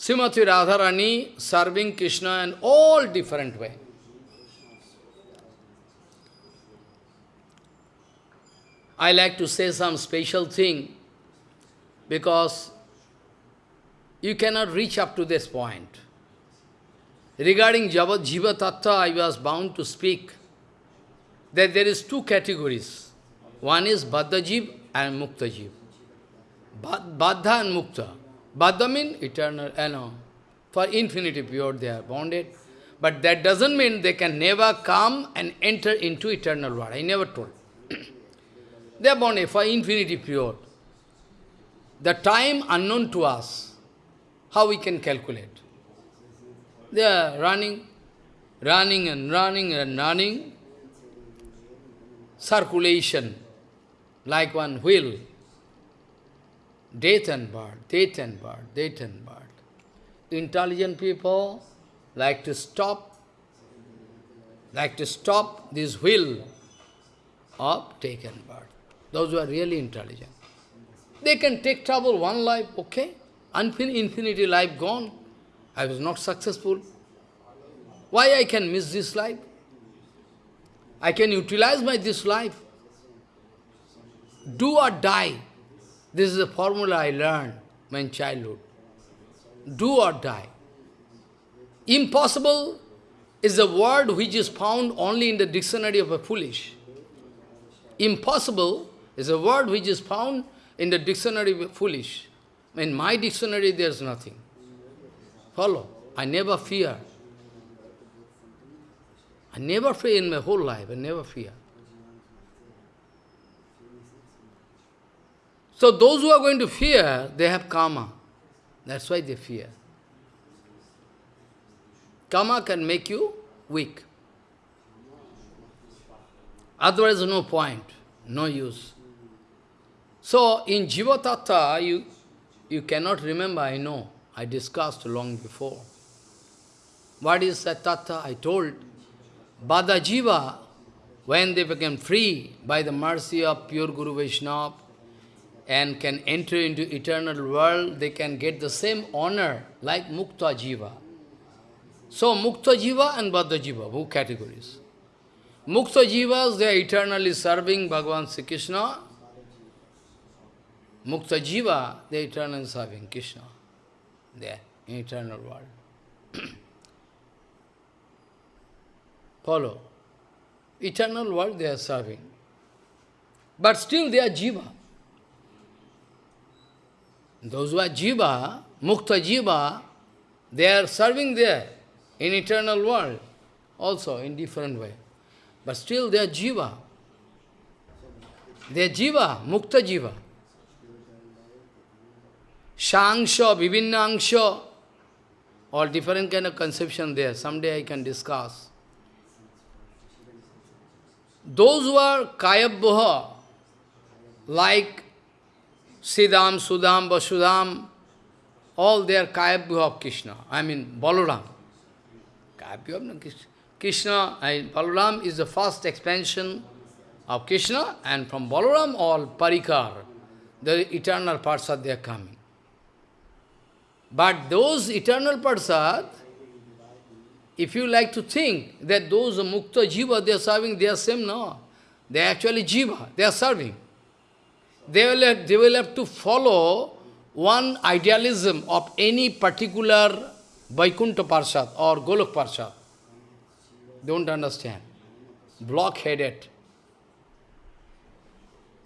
Srimati Radharani serving Krishna in all different way. I like to say some special thing because you cannot reach up to this point. Regarding Jiva Tattva, I was bound to speak that there is two categories. One is Baddha Jiv and Mukta Jiv. Baddha and Mukta. Baddha means eternal, you know, for infinity period they are bonded. But that doesn't mean they can never come and enter into eternal world. I never told. they are bonded for infinity period. The time unknown to us, how we can calculate? They are running, running and running and running. Circulation, like one wheel. Death and birth, death and birth, death and birth. Intelligent people like to stop, like to stop this wheel of take and birth. Those who are really intelligent. They can take trouble one life, okay? Infinity life gone. I was not successful. Why I can miss this life? I can utilize my this life. Do or die. This is a formula I learned in childhood. Do or die. Impossible is a word which is found only in the dictionary of a foolish. Impossible is a word which is found in the dictionary of a foolish. In my dictionary there is nothing. Follow. I never fear. I never fear in my whole life. I never fear. So those who are going to fear, they have karma. That's why they fear. Karma can make you weak. Otherwise, no point, no use. So, in Jiva Tattva, you, you cannot remember, I know. I discussed long before. What is that tattva? I told. Baddha Jiva, when they became free by the mercy of pure Guru Vaishnava and can enter into eternal world, they can get the same honor like Mukta Jiva. So Mukta Jiva and Baddha Jiva, two categories. Mukta Jivas, they are eternally serving Bhagavan Sri Krishna. Mukta Jiva, they are eternally serving Krishna there in eternal world. Follow. Eternal world they are serving. But still they are jiva. Those who are jiva, mukta jiva, they are serving there in eternal world also in different way. But still they are jiva. They are jiva, mukta jiva. Shangsha, Vivinnangsha, all different kind of conception there. Someday I can discuss. Those who are Kayabhuha, like Siddham, Sudham, Vasudham, all they are Kayabhuha of Krishna. I mean, Balaram. Kayabhuha of Krishna. Krishna Balaram is the first expansion of Krishna, and from Balaram all Parikar, the eternal parts are there coming. But those eternal Parsad, if you like to think that those Mukta Jiva they are serving, they are same, no. They are actually Jiva, they are serving. They will, have, they will have to follow one idealism of any particular Vaikuntha Parsad or Golok Parsad. Don't understand. Blockheaded.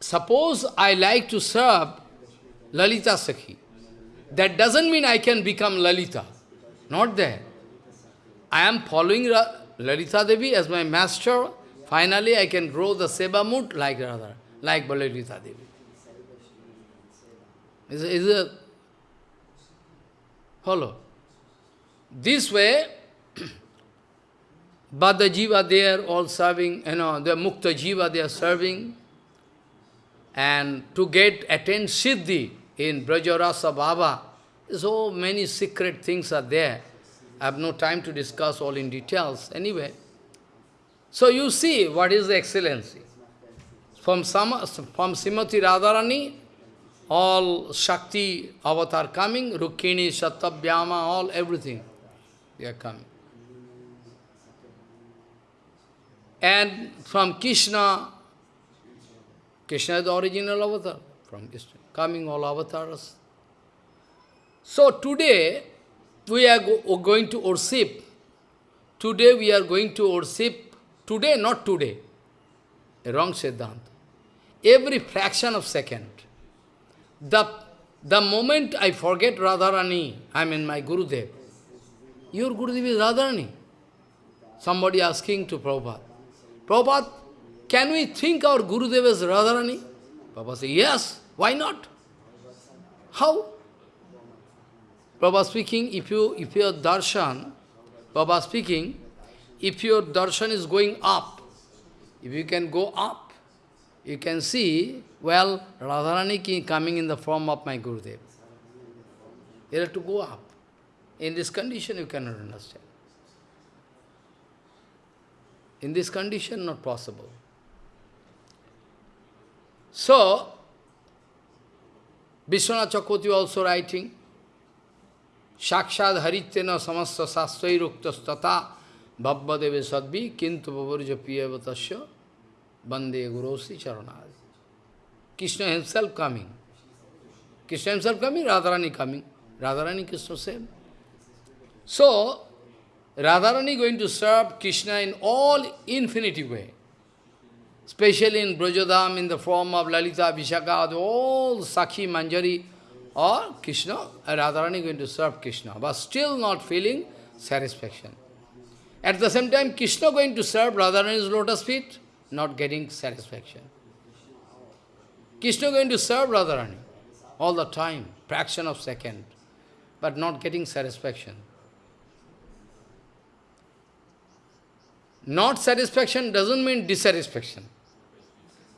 Suppose I like to serve Lalita Sakhi. That doesn't mean I can become Lalita. Not there. I am following Ra Lalita Devi as my master. Finally, I can grow the seva mood like Radha, like Lalita Devi. Is a, is a follow. This way, but the jiva they are all serving, you know, the mukta jiva they are serving. And to get attain siddhi in Brajarasa Baba, so many secret things are there. I have no time to discuss all in details anyway. So you see what is the excellency. From, Sama, from Srimati Radharani, all Shakti avatar coming, Rukmini, Satabhyama, all everything, they are coming. And from Krishna, Krishna is the original avatar, from Krishna, coming all avatars. So today, we are go going to worship. Today we are going to worship. Today, not today. A wrong Siddhanta. Every fraction of second. The, the moment I forget Radharani, I mean my Gurudev. Your Gurudev is Radharani. Somebody asking to Prabhupada. Prabhupada, can we think our Gurudev as Radharani? Prabhupada says, yes, why not? How? Prabhupada speaking, if you if your darshan, Prabhupada speaking, if your darshan is going up, if you can go up, you can see, well, Radharani coming in the form of my Gurudev. You have to go up. In this condition, you cannot understand. In this condition, not possible. So, Vishwanath Chakravarti also writing, Shakshad Haritena Samasta Sastai Ruktastata Bhabbadeve Sadvi Kintu Babarja Piyavatasya Bande Guru Sri Charanadi. Krishna himself coming. Krishna himself coming, Radharani coming. Radharani Krishna same. So, Radharani going to serve Krishna in all infinity way. Especially in Brajadham in the form of Lalita, Vishaka, all Sakhi, Manjari, or Krishna, Radharani going to serve Krishna, but still not feeling satisfaction. At the same time, Krishna going to serve Radharani's lotus feet not getting satisfaction. Krishna going to serve Radharani all the time, fraction of second, but not getting satisfaction. Not satisfaction doesn't mean dissatisfaction.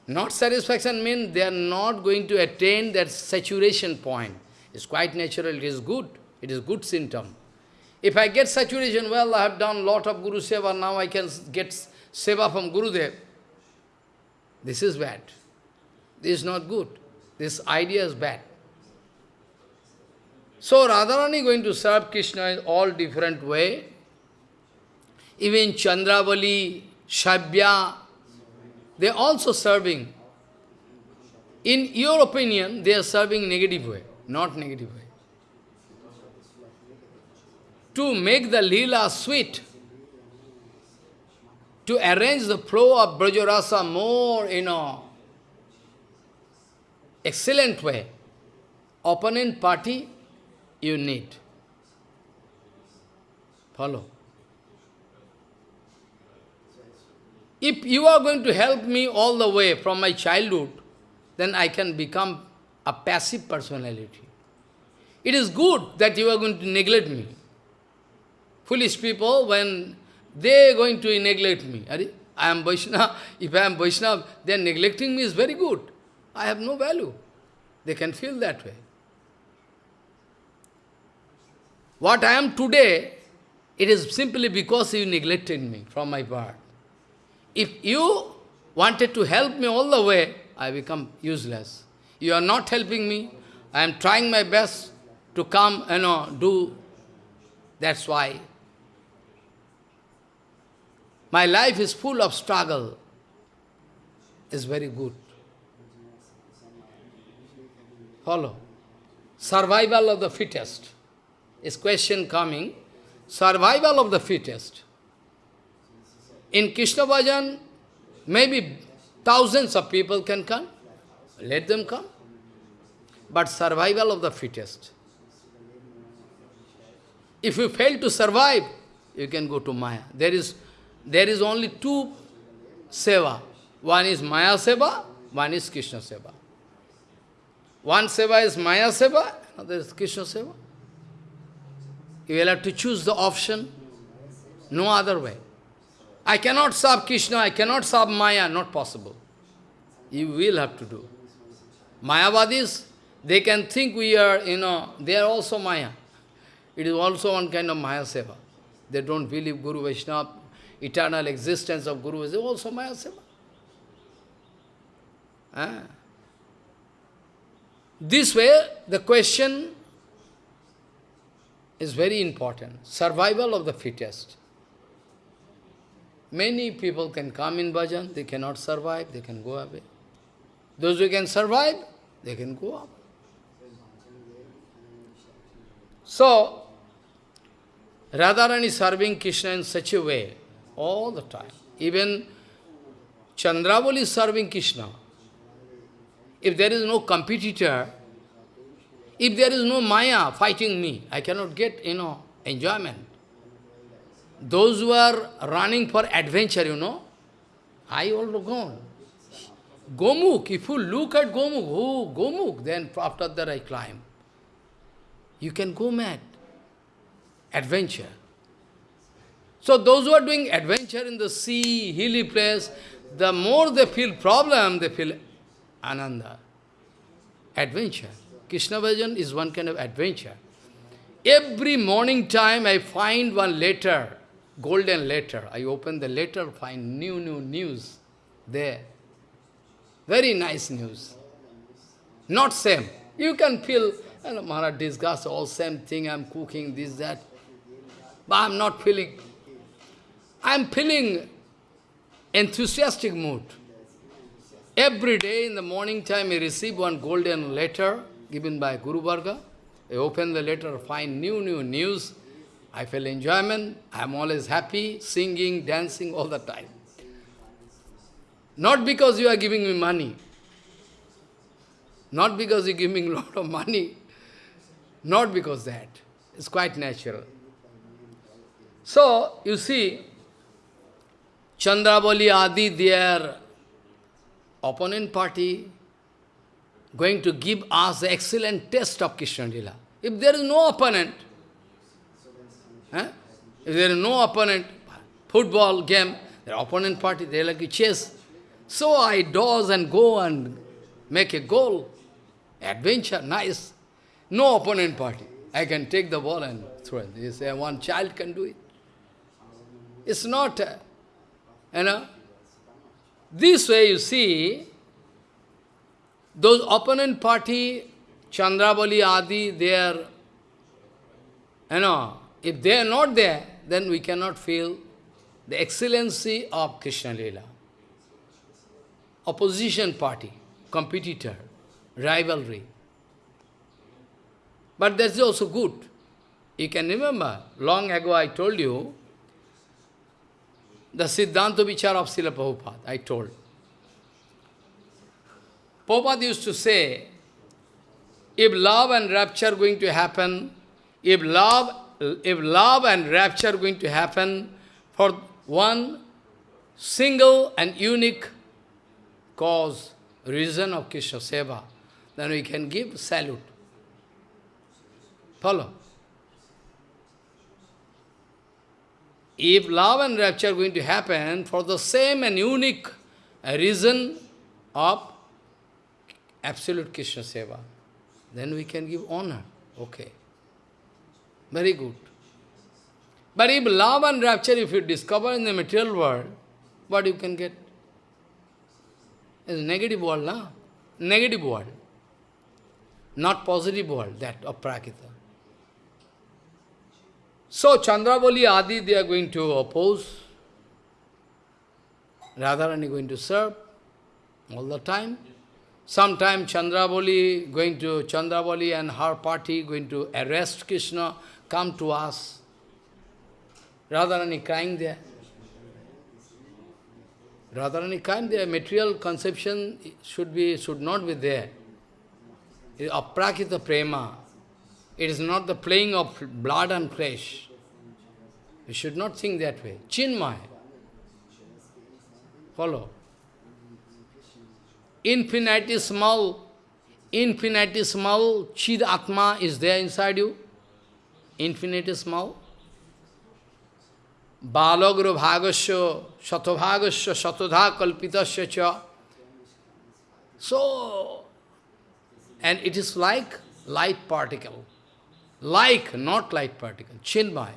Not satisfaction means they are not going to attain that saturation point. It's quite natural, it is good. It is good symptom. If I get saturation, well, I have done lot of Guru Seva, now I can get Seva from Gurudev. This is bad. This is not good. This idea is bad. So Radharani going to serve Krishna in all different way. Even Chandravali, Shabya, they are also serving. In your opinion, they are serving negative way, not negative way. To make the lila sweet, to arrange the flow of Brajarasa more, you know, excellent way, opponent party you need. Follow. If you are going to help me all the way from my childhood, then I can become a passive personality. It is good that you are going to neglect me. Foolish people, when they are going to neglect me, I am Vaishnava, if I am Vaishnava, they are neglecting me is very good. I have no value. They can feel that way. What I am today, it is simply because you neglected me from my part. If you wanted to help me all the way, I become useless. You are not helping me. I am trying my best to come, you know, do. That's why. My life is full of struggle. It's very good. Follow. Survival of the fittest. Is question coming. Survival of the fittest. In Krishna Bhajan, maybe thousands of people can come. Let them come. But survival of the fittest. If you fail to survive, you can go to Maya. There is, there is only two seva. One is Maya seva, one is Krishna seva. One seva is Maya seva, another is Krishna seva. You will have to choose the option, no other way. I cannot serve Krishna, I cannot serve Maya, not possible. You will have to do. Mayavadis, they can think we are, you know, they are also Maya. It is also one kind of Maya Seva. They don't believe Guru Vaishnava, eternal existence of Guru is also Maya Seva. Ah. This way, the question is very important. Survival of the fittest. Many people can come in bhajan, they cannot survive, they can go away. Those who can survive, they can go up. So, Radharani serving Krishna in such a way, all the time. Even Chandravali is serving Krishna. If there is no competitor, if there is no Maya fighting me, I cannot get, you know, enjoyment. Those who are running for adventure, you know, I also gone. Gomukh, if you look at Gomukh, oh, Gomukh, then after that I climb. You can go mad. Adventure. So those who are doing adventure in the sea, hilly place, the more they feel problem, they feel ananda. Adventure. Krishna Bhajan is one kind of adventure. Every morning time I find one letter, golden letter. I open the letter, find new, new news there. Very nice news. Not same. You can feel, you know, Maharaj discuss all same thing, I'm cooking, this, that. But I'm not feeling. I'm feeling enthusiastic mood. Every day in the morning time, I receive one golden letter given by Guru Varga. I open the letter, find new, new news. I feel enjoyment. I'm always happy, singing, dancing all the time. Not because you are giving me money. Not because you give me a lot of money. Not because that. It's quite natural. So, you see, Chandravali Adi, their opponent party, going to give us the excellent test of Krishna Lila. If there is no opponent, eh? if there is no opponent, football game, the opponent party, they like to chase. So I dodge and go and make a goal. Adventure, nice. No opponent party. I can take the ball and throw it. You say one child can do it. It's not, you know. This way you see, those opponent party, Chandravali Adi, they are, you know, if they are not there, then we cannot feel the excellency of Krishna Lila. Opposition party, competitor, rivalry. But that's also good. You can remember, long ago I told you, the Siddhanta Vichar of Srila Prabhupada, I told. Prabhupada used to say, if love and rapture are going to happen, if love, if love and rapture are going to happen for one single and unique cause, reason of Krishna Seva, then we can give salute. Follow. If love and rapture are going to happen for the same and unique reason of absolute Krishna Seva, then we can give honor. Okay. Very good. But if love and rapture, if you discover in the material world, what you can get? It's negative world, na? Negative world. Not positive world, that of Prakrita. So Chandravali Adi, they are going to oppose. Radharani going to serve all the time. Sometime Chandravali going to, Chandravali and her party going to arrest Krishna, come to us. Radharani crying there. Radharani crying there, material conception should be, should not be there. It is aprakrita prema. It is not the playing of blood and flesh. You should not think that way. Chinmay. Follow. Infinitesimal, infinitesimal Chid Atma is there inside you. Infinitesimal. Balagro bhagasya, satabhagasya, satadha kalpitasya cha. So, and it is like light particle. Like, not light particle, chinmay.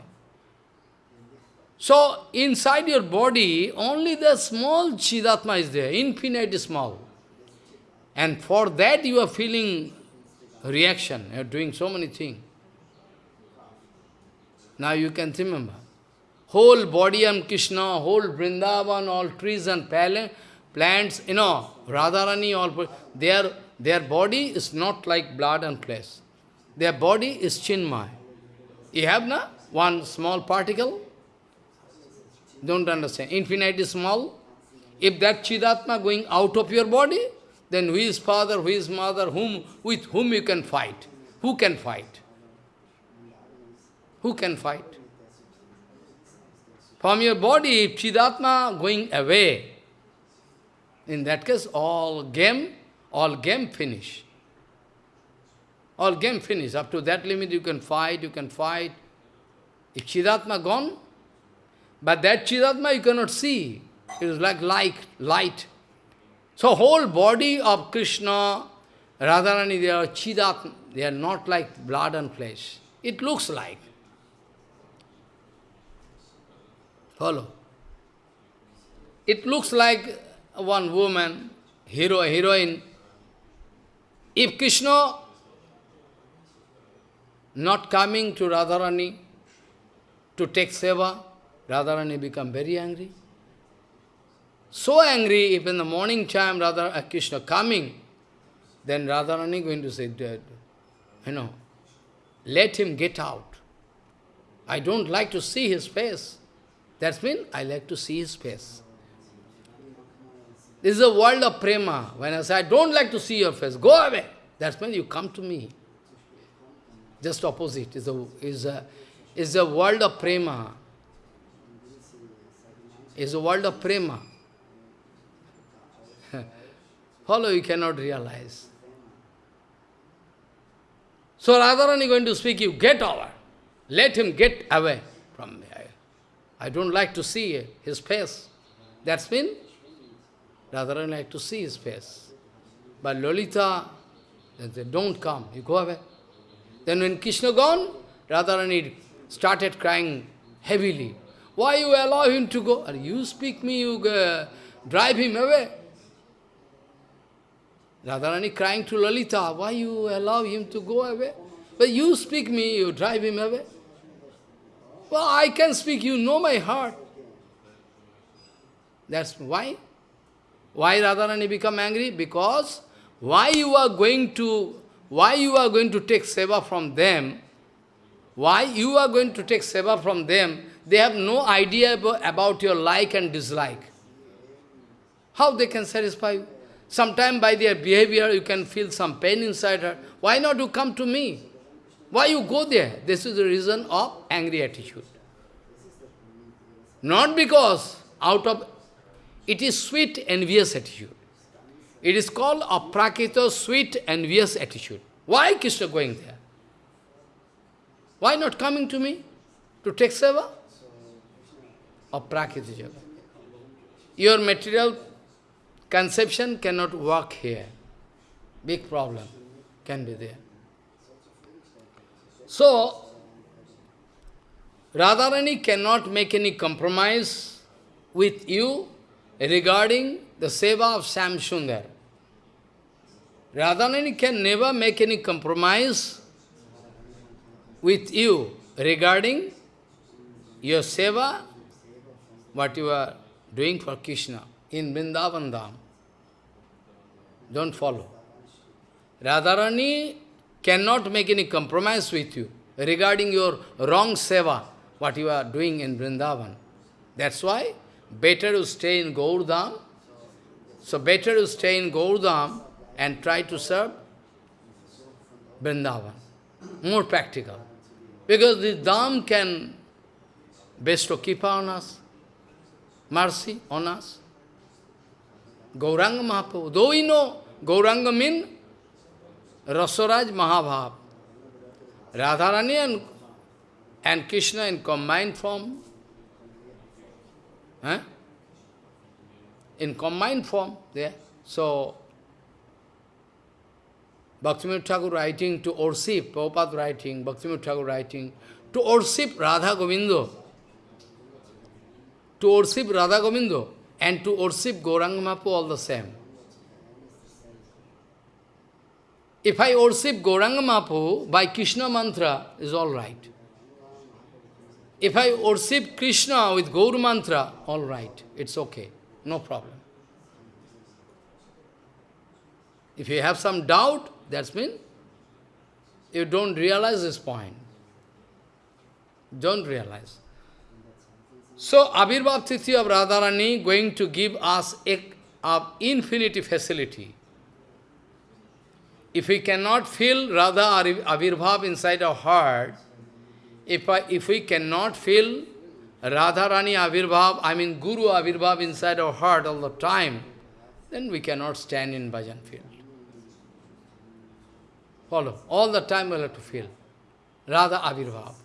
So, inside your body, only the small Chidatma is there, infinite small. And for that you are feeling reaction, you are doing so many things. Now you can remember. Whole body and Krishna, whole Vrindavan, all trees and plants, you know, Radharani, all, their, their body is not like blood and flesh. Their body is chinmay. You have na one small particle? Don't understand. Infinite is small. If that Chidatma going out of your body, then who is father, who is mother, whom, with whom you can fight? Who can fight? Who can fight? From your body, if Chidatma going away, in that case, all game, all game finish. All game finish. Up to that limit you can fight, you can fight. If Chidatma gone, but that Chidatma you cannot see. It is like light, light. So whole body of Krishna, Radharani, they are Chidatma. They are not like blood and flesh. It looks like. Follow. It looks like one woman, hero, heroine. If Krishna not coming to Radharani to take seva, Radharani become very angry. So angry, if in the morning time Radha uh, Krishna coming, then Radharani going to say, you know, let him get out. I don't like to see his face. That's mean I like to see his face. This is a world of prema. When I say, I don't like to see your face, go away. That's when you come to me. Just opposite is a, is a, is a world of prema. Is a world of prema. Follow, you cannot realize. So Radharani is going to speak, you get over. Let him get away from me. I, I don't like to see his face. That's mean Radharani like to see his face. But Lalita, they don't come, you go away. Then when Krishna gone, Radharani started crying heavily. Why you allow him to go? Or you speak me, you uh, drive him away. Radharani crying to Lalita, why you allow him to go away? But you speak me, you drive him away. Well, I can speak, you know my heart. That's why. Why Radharani become angry? Because why you are going to why you are going to take seva from them? Why you are going to take seva from them? They have no idea about, your like and dislike. How they can satisfy you? Sometimes by their behavior you can feel some pain inside her. Why not you come to me? Why you go there? This is the reason of angry attitude. Not because out of it is sweet, envious attitude. It is called aprakrita, sweet, envious attitude. Why Krishna going there? Why not coming to me to take seva? Aprakrita jaga. Your material conception cannot work here. Big problem can be there. So, Radharani cannot make any compromise with you regarding the seva of Shyam Sundar. Radharani can never make any compromise with you regarding your seva, what you are doing for Krishna in Vrindavan Dham. Don't follow. Radharani cannot make any compromise with you regarding your wrong seva, what you are doing in Vrindavan. That's why better to stay in Gaurdham. So better to stay in Gaurdham and try to serve Vrindavan. More practical. Because the Dham can, bestow keep on us, mercy on us. Gauranga Mahaprabhu, though we know Gauranga means Rasaraj Mahabhav, Radharani and, and Krishna in combined form, eh? in combined form there. So, Bhaktivinoda Thakur writing to worship, Prabhupada writing, Bhaktivinoda Thakur writing, to worship Radha Govindo, to worship Radha Govindo, and to worship Gauranga Mahaprabhu all the same. If I worship Gauranga Mahaprabhu by Krishna mantra, is all right. If I worship Krishna with Gaur mantra, all right, it's okay, no problem. If you have some doubt, that's mean you don't realize this point. Don't realize. So, Abhirbhav Tithi of Radharani going to give us a, infinity facility. If we cannot feel Radha or Abhirbhav inside our heart, if, I, if we cannot feel Radharani Abhirbhav, I mean Guru Abhirbhav inside our heart all the time, then we cannot stand in bhajan field. Follow. All the time we'll have to feel. Radha Avirbhav.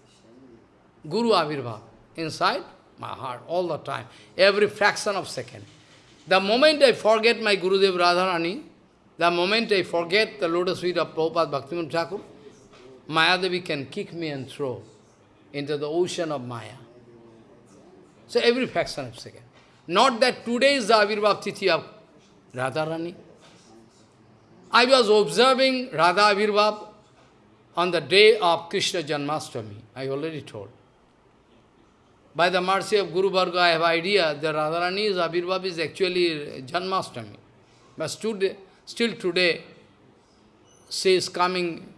Guru Avirbhav. Inside my heart, all the time. Every fraction of second. The moment I forget my Gurudev Radharani, the moment I forget the lotus feet of Prabhupada Bhaktivinoda Thakur, Mayadevi can kick me and throw into the ocean of Maya. So every fraction of second. Not that today is the Avirbhav Tithi of Radharani. I was observing Radha Avirbhav on the day of Krishna Janmashtami, I already told. By the mercy of Guru Varga, I have idea that Radharani's Avirbhav is actually Janmashtami. But today, still today, she is coming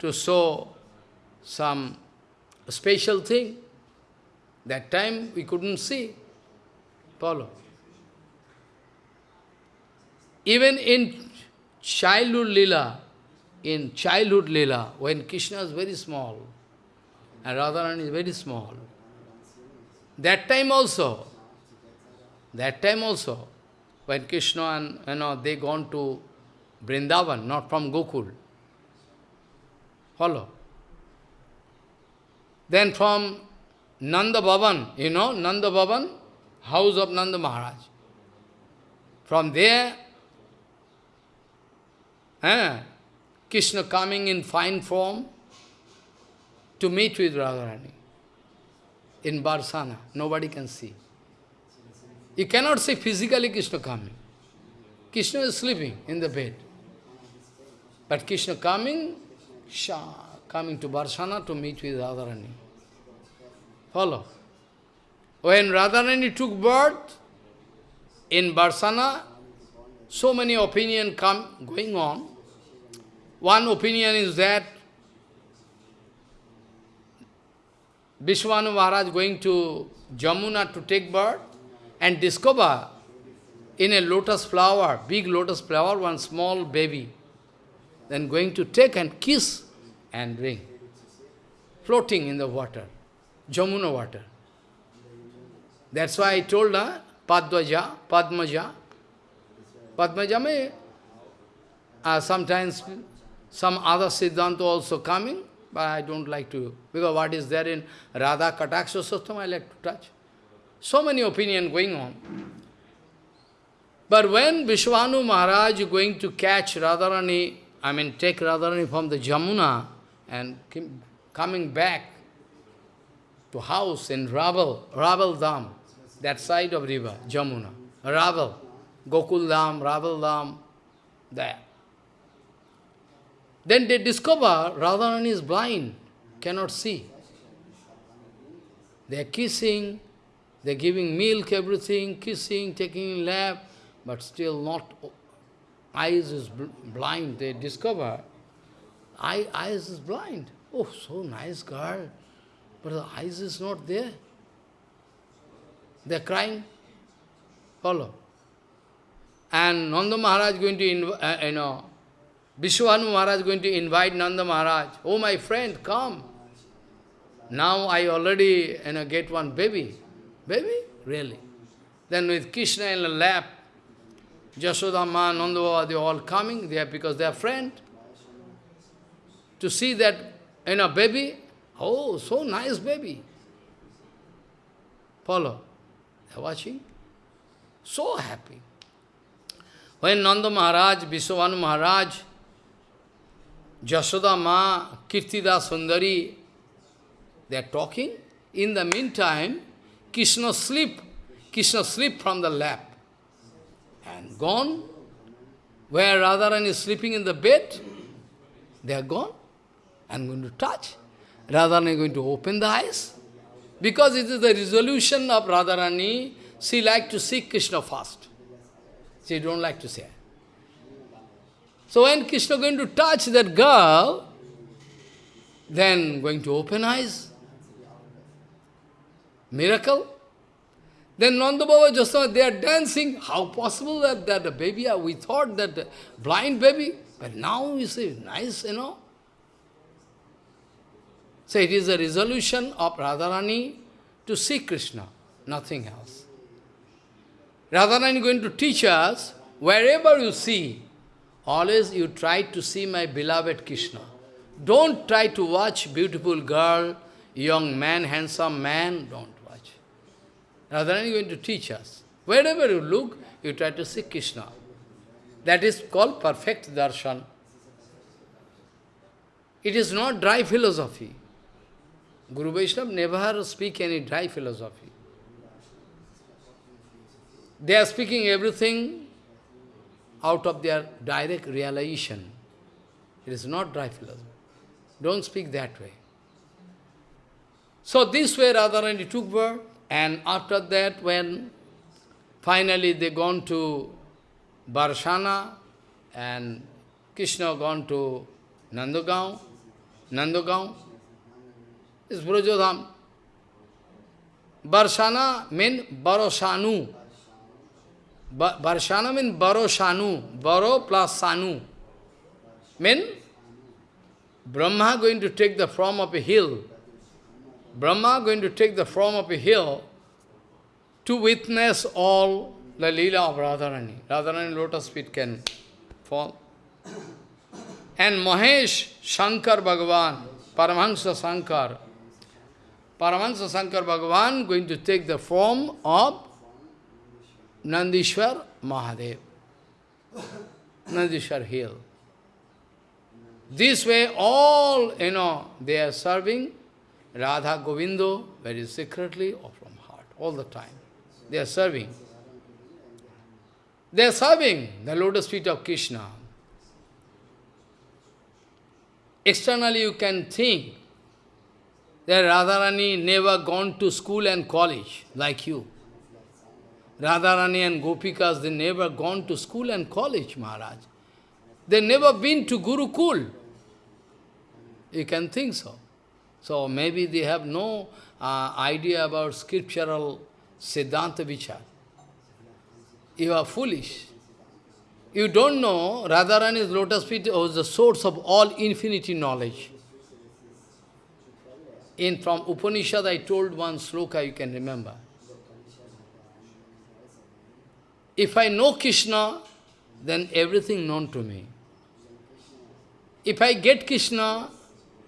to show some special thing. That time we couldn't see. Follow. Even in childhood lila, in childhood lila, when Krishna is very small, and Radharani is very small, that time also, that time also, when Krishna and, you know, they gone to Vrindavan, not from Gokul. Follow. Then from Nanda Bhavan, you know, Nanda Bhavan, house of Nanda Maharaj. From there, Eh? Krishna coming in fine form to meet with Radharani in Barsana. Nobody can see. You cannot see physically Krishna coming. Krishna is sleeping in the bed. But Krishna coming, coming to Barsana to meet with Radharani. Follow. When Radharani took birth in Barsana, so many opinion come going on. One opinion is that Vrishabhanu Maharaj going to Jamuna to take birth and discover in a lotus flower, big lotus flower, one small baby. Then going to take and kiss and bring. Floating in the water, Jamuna water. That's why I told her, Padvaja, Padmaja. Padmaja may, uh, sometimes some other Siddhanta also coming, but I don't like to, because what is there in Radha Kataksha Sattam, I like to touch. So many opinion going on. But when Vrishabhanu Maharaj is going to catch Radharani, I mean take Radharani from the Jamuna and coming back to house in Raval, Raval Dham, that side of river, Jamuna, Raval, Gokul Dham, Raval Dham, there. Then they discover Radharani is blind, cannot see. They are kissing, they are giving milk, everything, kissing, taking lap, but still not, eyes is blind. They discover, eye, eyes is blind. Oh, so nice girl, but the eyes is not there. They are crying. Follow. And Nanda Maharaj going to, uh, you know, Vrishabhanu Maharaj is going to invite Nanda Maharaj. Oh, my friend, come. now I already you know, get one baby. Baby? Really? Then with Krishna in the lap, Jasodama, Nandava, they are all coming there because they are friends. To see that, you know, baby, oh, so nice baby. Follow. They are watching. So happy. When Nanda Maharaj, Vrishabhanu Maharaj, Jashoda Ma, Kirtida Sundari, they are talking. In the meantime, Krishna sleep. Krishna sleep from the lap. And gone. Where Radharani is sleeping in the bed, they are gone. I'm going to touch. Radharani is going to open the eyes. Because it is the resolution of Radharani, she like to see Krishna first. She don't like to say. So when Krishna going to touch that girl, then going to open eyes. Miracle. Then Nanda Baba Jasona, they are dancing. How possible that, that baby, uh, we thought that blind baby, but now you see, nice, you know. So it is a resolution of Radharani to see Krishna, nothing else. Radharani is going to teach us, wherever you see, always you try to see my beloved Krishna. Don't try to watch beautiful girl, young man, handsome man, don't watch. Radharani is going to teach us. Wherever you look, you try to see Krishna. That is called perfect darshan. It is not dry philosophy. Guru Vaishnava never speak any dry philosophy. They are speaking everything out of their direct realization. It is not dry philosophy. Don't speak that way. So this way Radharani took birth, and after that when finally they gone to Barshana, and Krishna gone to Nandagaon, Nandagaon, is Brajadham. Barshana means Barosanu. Barshana means Barosanu. Baro plus Sanu. Mean Brahma going to take the form of a hill. Brahma going to take the form of a hill to witness all the lila of Radharani. Radharani lotus feet can fall. And Mahesh Shankar Bhagavan, Paramahansa Shankar, Paramahansa Shankar Bhagavan going to take the form of Nandishwar Mahadev. Nandishwar Hill. This way all, you know, they are serving Radha Govindo very secretly or from heart, all the time. They are serving. They are serving the lotus feet of Krishna. Externally you can think that Radharani never gone to school and college like you. Radharani and Gopikas, they never gone to school and college, Maharaj. They never been to Gurukul. You can think so. So maybe they have no uh, idea about scriptural Siddhanta Vichar. You are foolish. You don't know Radharani's lotus feet was the source of all infinity knowledge. In from Upanishad I told one sloka you can remember. If I know Krishna, then everything known to me. If I get Krishna,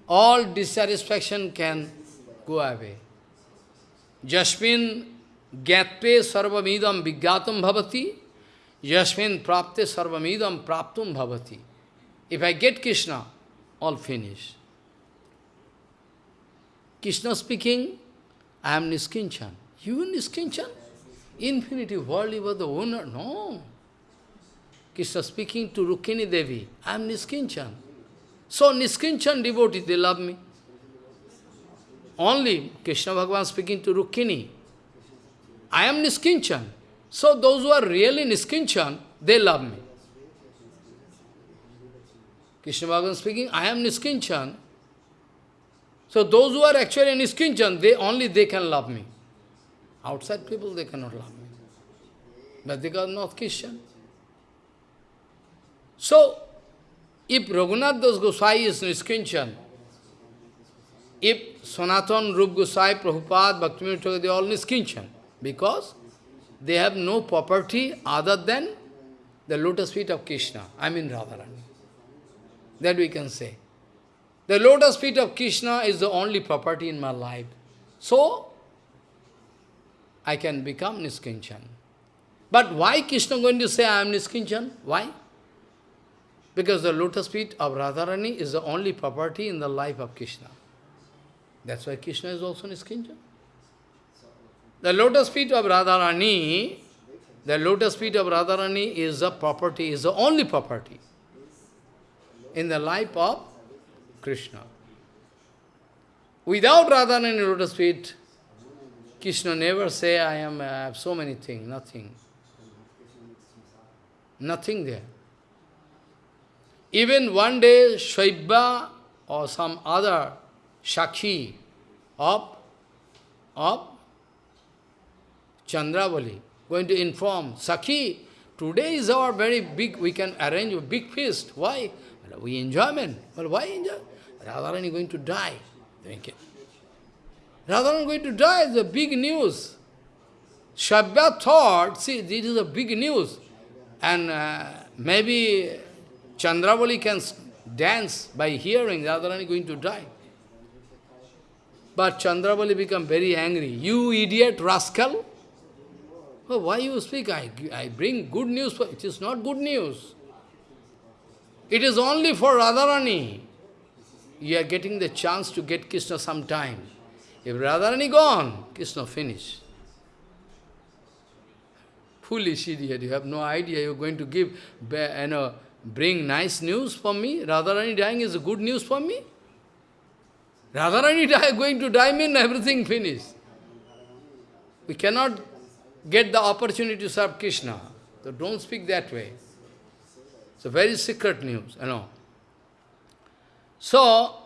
all dissatisfaction can go away. Jasmin gyatpe sarvamidam vigyatam bhavati, jasmin prapte sarvamidam praptum bhavati. If I get Krishna, all finished. Krishna speaking, I am Niskinchan. You Niskinchan? Infinity world, you are the owner. No. Krishna speaking to Rukmini Devi, I am Niskinchan. So Niskinchan devotees, they love me. Only Krishna Bhagavan speaking to Rukmini. I am Niskinchan. So those who are really Niskinchan, they love me. Krishna Bhagavan speaking, I am Niskinchan. So those who are actually Niskinchan, they only they can love me. Outside people, they cannot love me. But they are not Christian. So, if Raghunath Das Goswami is Niskinchan, if Sanatan, Rup Gosai, Prabhupada, Bhaktivinoda they are all Niskinchan, because they have no property other than the lotus feet of Krishna, I mean Radharani. That we can say. The lotus feet of Krishna is the only property in my life. So, I can become Niskinchan. But why Krishna going to say I am Niskinchan? Why? Because the lotus feet of Radharani is the only property in the life of Krishna. That's why Krishna is also Niskinchan. The lotus feet of Radharani, the lotus feet of Radharani is the property, is the only property in the life of Krishna. Without Radharani lotus feet, Krishna never say, I am uh, I have so many things, nothing. Nothing there. Even one day, Shaibya or some other Shakhi of, of Chandravali going to inform, Sakhi, today is our very big, we can arrange a big feast. Why? We enjoyment. Well, why enjoy? Radharani going to die. Thank it. Radharani going to die is a big news. Shaibya thought, see, this is a big news. And uh, maybe Chandravali can dance by hearing Radharani going to die. But Chandravali become very angry. You idiot rascal! Well, why you speak? I, I bring good news. For, it is not good news. It is only for Radharani. You are getting the chance to get Krishna sometime. If Radharani gone, Krishna finished. Foolish idiot, you have no idea you are going to give, you know, bring nice news for me. Radharani dying is good news for me. Radharani die, going to die mean everything finished. We cannot get the opportunity to serve Krishna. So don't speak that way. It's a very secret news, you know. So,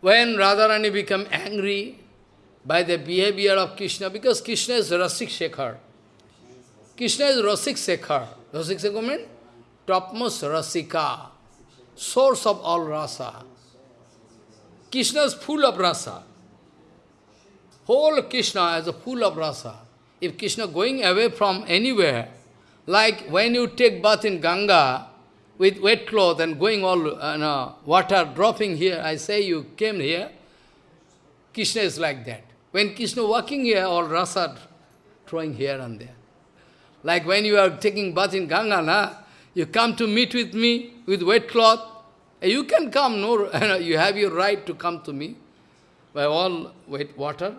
when Radharani become angry by the behavior of Krishna, because Krishna is Rasik Shekhar. Krishna is Rasik Shekhar. Rasik Shekhar means topmost Rasika, source of all rasa. Krishna is full of rasa. Whole Krishna is a full of rasa. If Krishna going away from anywhere, like when you take bath in Ganga with wet cloth and going all uh, no, water dropping here, I say you came here, Krishna is like that. When Krishna walking here, all rasa throwing here and there. Like when you are taking bath in Ganga, na, you come to meet with me with wet cloth, you can come, no, you have your right to come to me by all wet water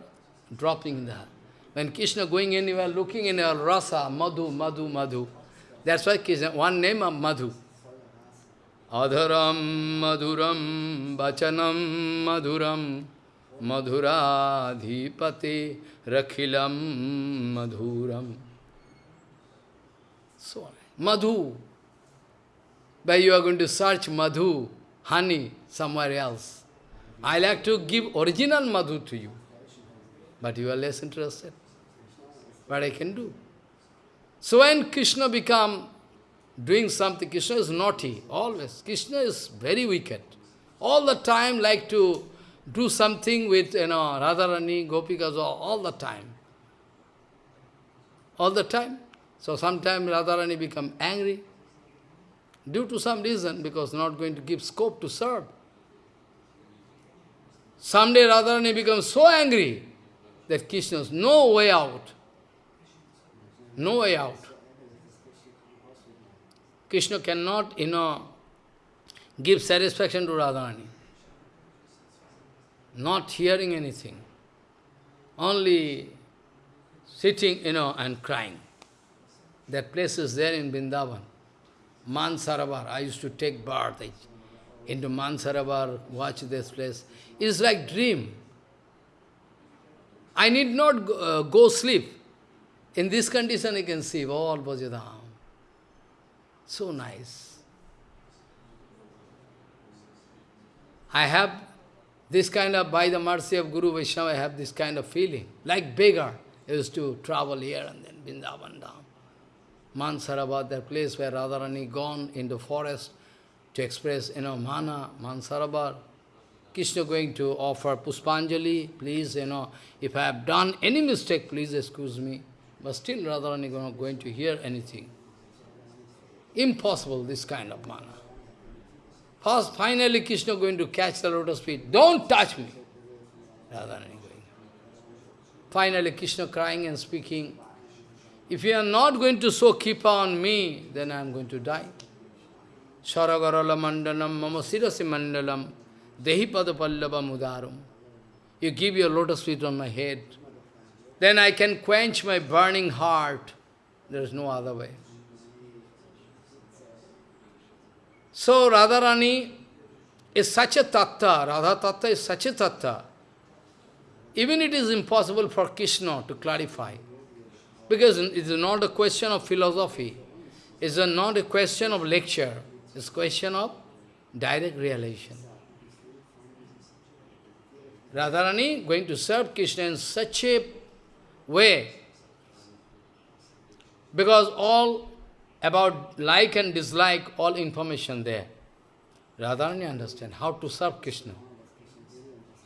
dropping in the When Krishna going anywhere, looking in a rasa, madhu, madhu, madhu. That's why Krishna, one name of madhu. Adharam madhuram bachanam madhuram madhuradhipate rakhilam madhuram. So. Madhu. But you are going to search madhu, honey, somewhere else. I like to give original madhu to you. But you are less interested. What I can do? So when Krishna become doing something, Krishna is naughty, always. Krishna is very wicked. All the time like to do something with, you know, Radharani, Gopikas, all the time. All the time. So sometimes Radharani become angry due to some reason, because not going to give scope to serve. Someday Radharani becomes so angry that Krishna's no way out. No way out. Krishna cannot, you know, give satisfaction to Radharani. Not hearing anything. Only sitting, you know, and crying. That place is there in Vrindavan. Mansaravar. I used to take birth into Mansaravar, watch this place. It's like dream. I need not go, uh, go sleep. In this condition I can see all Brajadham. So nice. I have this kind of, by the mercy of Guru Vaishnava, I have this kind of feeling. Like beggar, I used to travel here and then, Vrindavan down. Mansarabad, that place where Radharani gone in the forest to express, you know, mana, Mansarabar. Krishna going to offer Puspanjali, please, you know, if I have done any mistake, please excuse me. But still Radharani going to hear anything. Impossible, this kind of manner. First, finally Krishna going to catch the lotus feet. Don't touch me. Radharani going. Finally Krishna crying and speaking, if you are not going to so keep on me, then I am going to die. Saragarala mandalam mama sirasi mandalam dehi padapallava mudaram. You give your lotus feet on my head. Then I can quench my burning heart. There is no other way. So Radharani is such a tattva, Radha tattva is such a tattva. Even it is impossible for Krishna to clarify. Because it is not a question of philosophy. It is not a question of lecture. It's a question of direct realization. Radharani going to serve Krishna in such a way, because all about like and dislike, all information there. Radharani understand how to serve Krishna.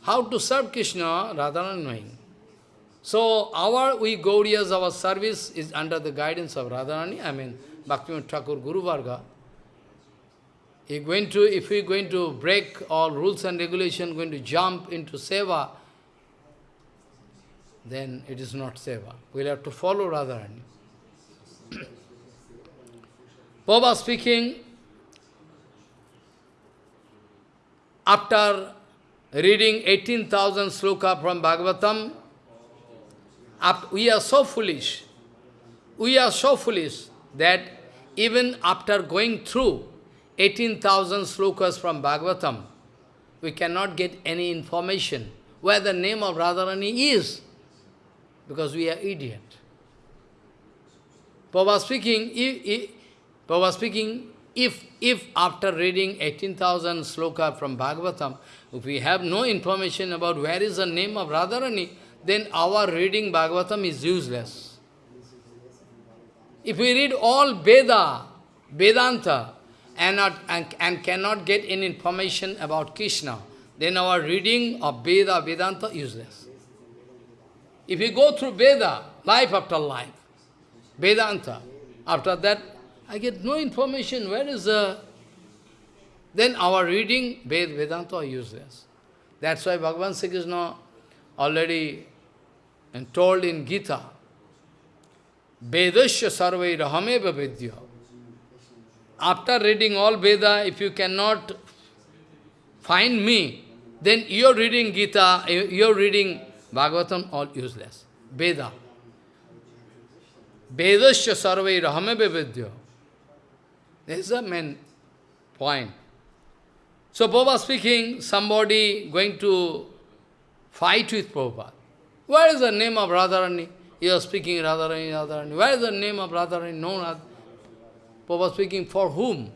How to serve Krishna, Radharani knowing. So our, we Gauriyas, our service is under the guidance of Radharani, I mean Bhaktivinoda Thakur Guru Varga. If, going to, if we are going to break all rules and regulations, going to jump into seva, then it is not seva. We'll have to follow Radharani. Baba speaking, after reading 18,000 sloka from Bhagavatam, we are so foolish, we are so foolish that even after going through 18,000 slokas from Bhagavatam, we cannot get any information where the name of Radharani is, because we are idiot. Prabhupada speaking, Prabhupada speaking, if, if after reading 18,000 sloka from Bhagavatam, if we have no information about where is the name of Radharani, then our reading Bhagavatam is useless. If we read all Veda, Vedanta, and, not, and, and cannot get any information about Krishna, then our reading of Veda, Vedanta useless. If we go through Veda, life after life, Vedanta, after that, I get no information, where is the... Then our reading, Ved, Vedanta are useless. That's why Bhagavan Sri Krishna already told in Gita, Vedasya sarvai rahameva vidya. After reading all Veda, if you cannot find me, then you're reading Gita, you're reading Bhagavatam, all useless. Veda. Vedasya sarvai rahameva vidya. This is the main point. So Prabhupada speaking, somebody going to fight with Prabhupada. Where is the name of Radharani? You are speaking Radharani, Radharani. Where is the name of Radharani? No, not. Prabhupada speaking for whom?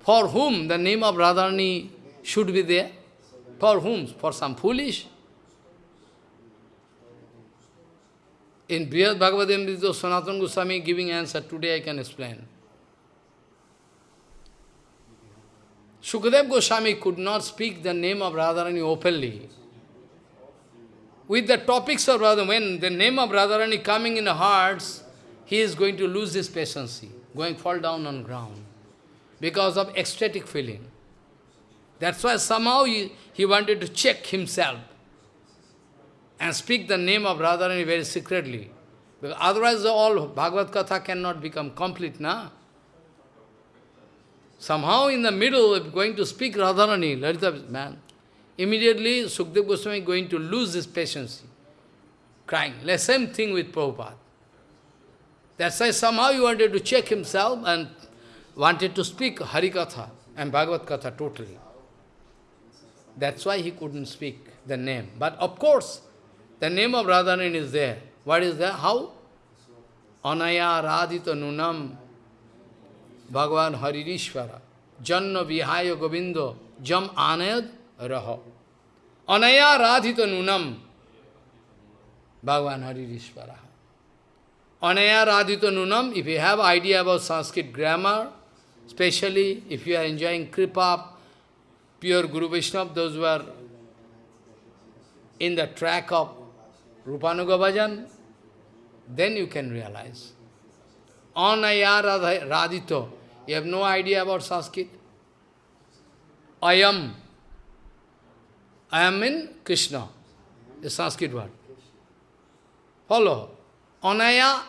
For whom the name of Radharani should be there? For whom? For some foolish? In Brihad Bhagavatam, Sanatana Goswami giving answer. Today I can explain. Shukadev Goswami could not speak the name of Radharani openly. With the topics of Radharani, when the name of Radharani coming in the hearts, he is going to lose his patience, going fall down on ground because of ecstatic feeling. That's why somehow he, he wanted to check himself and speak the name of Radharani very secretly. Because otherwise all Bhagavad Katha cannot become complete, na? Somehow in the middle going to speak Radharani, Lalita man, immediately Sukdev Goswami is going to lose his patience, crying. The same thing with Prabhupada. That's why somehow he wanted to check himself and wanted to speak Harikatha and Bhagavad Katha totally. That's why he couldn't speak the name. But of course, the name of Radharani is there. What is that? How? Anaya Radhita Nunam Bhagavan Haririshvara, Janna Vihaya Govindo, Jam Anayad Raha. Anaya Radhita Nunam, Bhagavan Haririshvara. Anaya Radhita Nunam, if you have idea about Sanskrit grammar, especially if you are enjoying Kripa, pure Guru Vaishnava, those who are in the track of Rupanuga Bhajan, then you can realize. Anaya Radito. You have no idea about Sanskrit. I am. I am in Krishna, the Sanskrit word. Follow. Anaya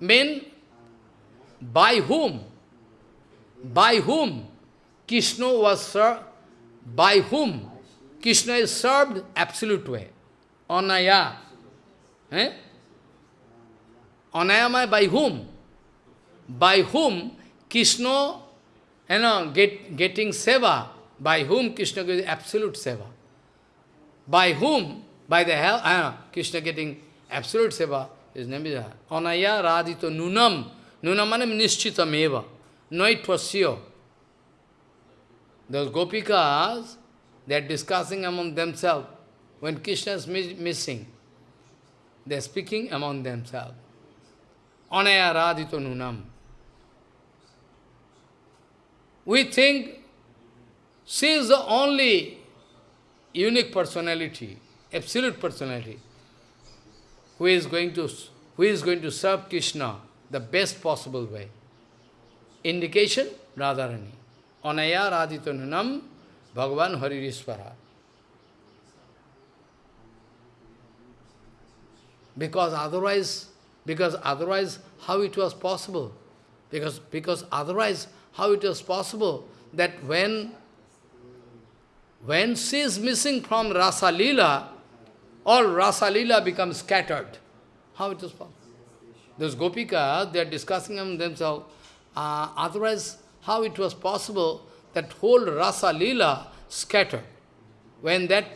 mean by whom? By whom? Krishna was served. By whom? Krishna is served absolute way. Anaya. Eh? By whom? By whom Krishna, you know, get, getting seva. By whom Krishna gets absolute seva. By whom? By the hell, uh, Krishna getting absolute seva. His name is Anaya Radito Nunam. Nunam manam nishchitam eva. No, it was. Those gopikas, they are discussing among themselves. When Krishna is missing, they are speaking among themselves. Anaya Radito Nunam. We think she is the only unique personality, absolute personality, who is going to who is going to serve Krishna the best possible way. Indication, Radharani. Anaya Radhitanunam Bhagavan Haririshvara. Because otherwise, because otherwise, how it was possible? Because, because otherwise, how it was possible that when, when she is missing from Rasa Leela, all Rasa Leela becomes scattered. How it is possible? Those Gopikas, they are discussing among themselves, uh, otherwise, how it was possible that whole Rasa Leela scattered. When that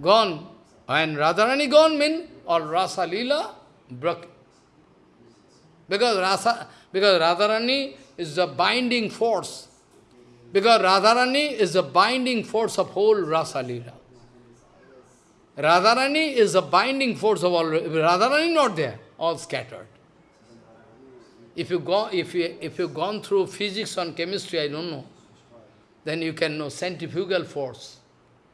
gone, when Radharani gone, mean all Rasa Leela broke. Because Rasa, because Radharani is the binding force. Because Radharani is the binding force of whole Rasa Leela. Radharani is the binding force of all. Radharani not there, all scattered. If you go, if you if you've gone through physics and chemistry, I don't know, then you can know centrifugal force,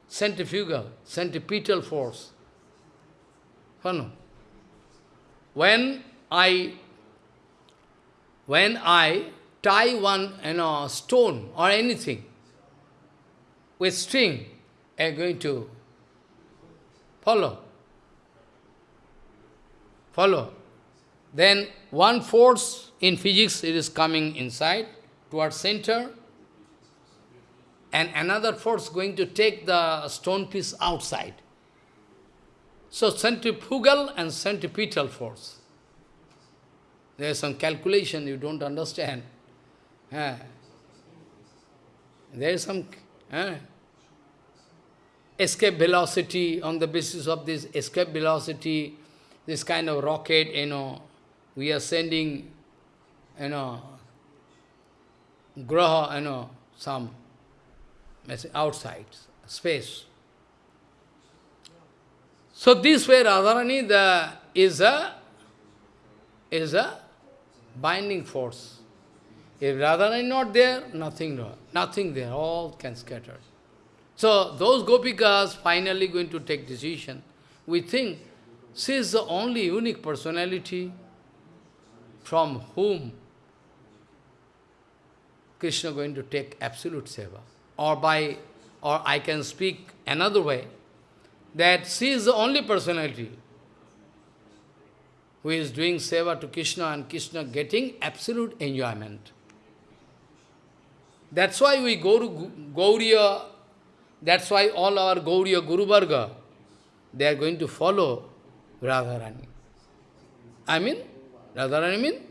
centrifugal, centripetal force. When I when I tie one you know, stone or anything with string, I'm going to follow. Follow. Then one force in physics, it is coming inside, towards center, and another force going to take the stone piece outside. So centrifugal and centripetal force. There is some calculation you don't understand. There is some escape velocity on the basis of this escape velocity, this kind of rocket, you know, we are sending, you know, graha, you know, some outside, space. So this way Radharani the, is a is a binding force. If Radharani is not there, nothing, nothing there, all can scatter. So those gopikas finally going to take decision. We think she is the only unique personality from whom Krishna going to take absolute seva. Or by, or I can speak another way, that she is the only personality who is doing seva to Krishna and Krishna getting absolute enjoyment. That's why we go to Gauriya, that's why all our Gauriya Guru Varga, they are going to follow Radharani. I mean, Radharani mean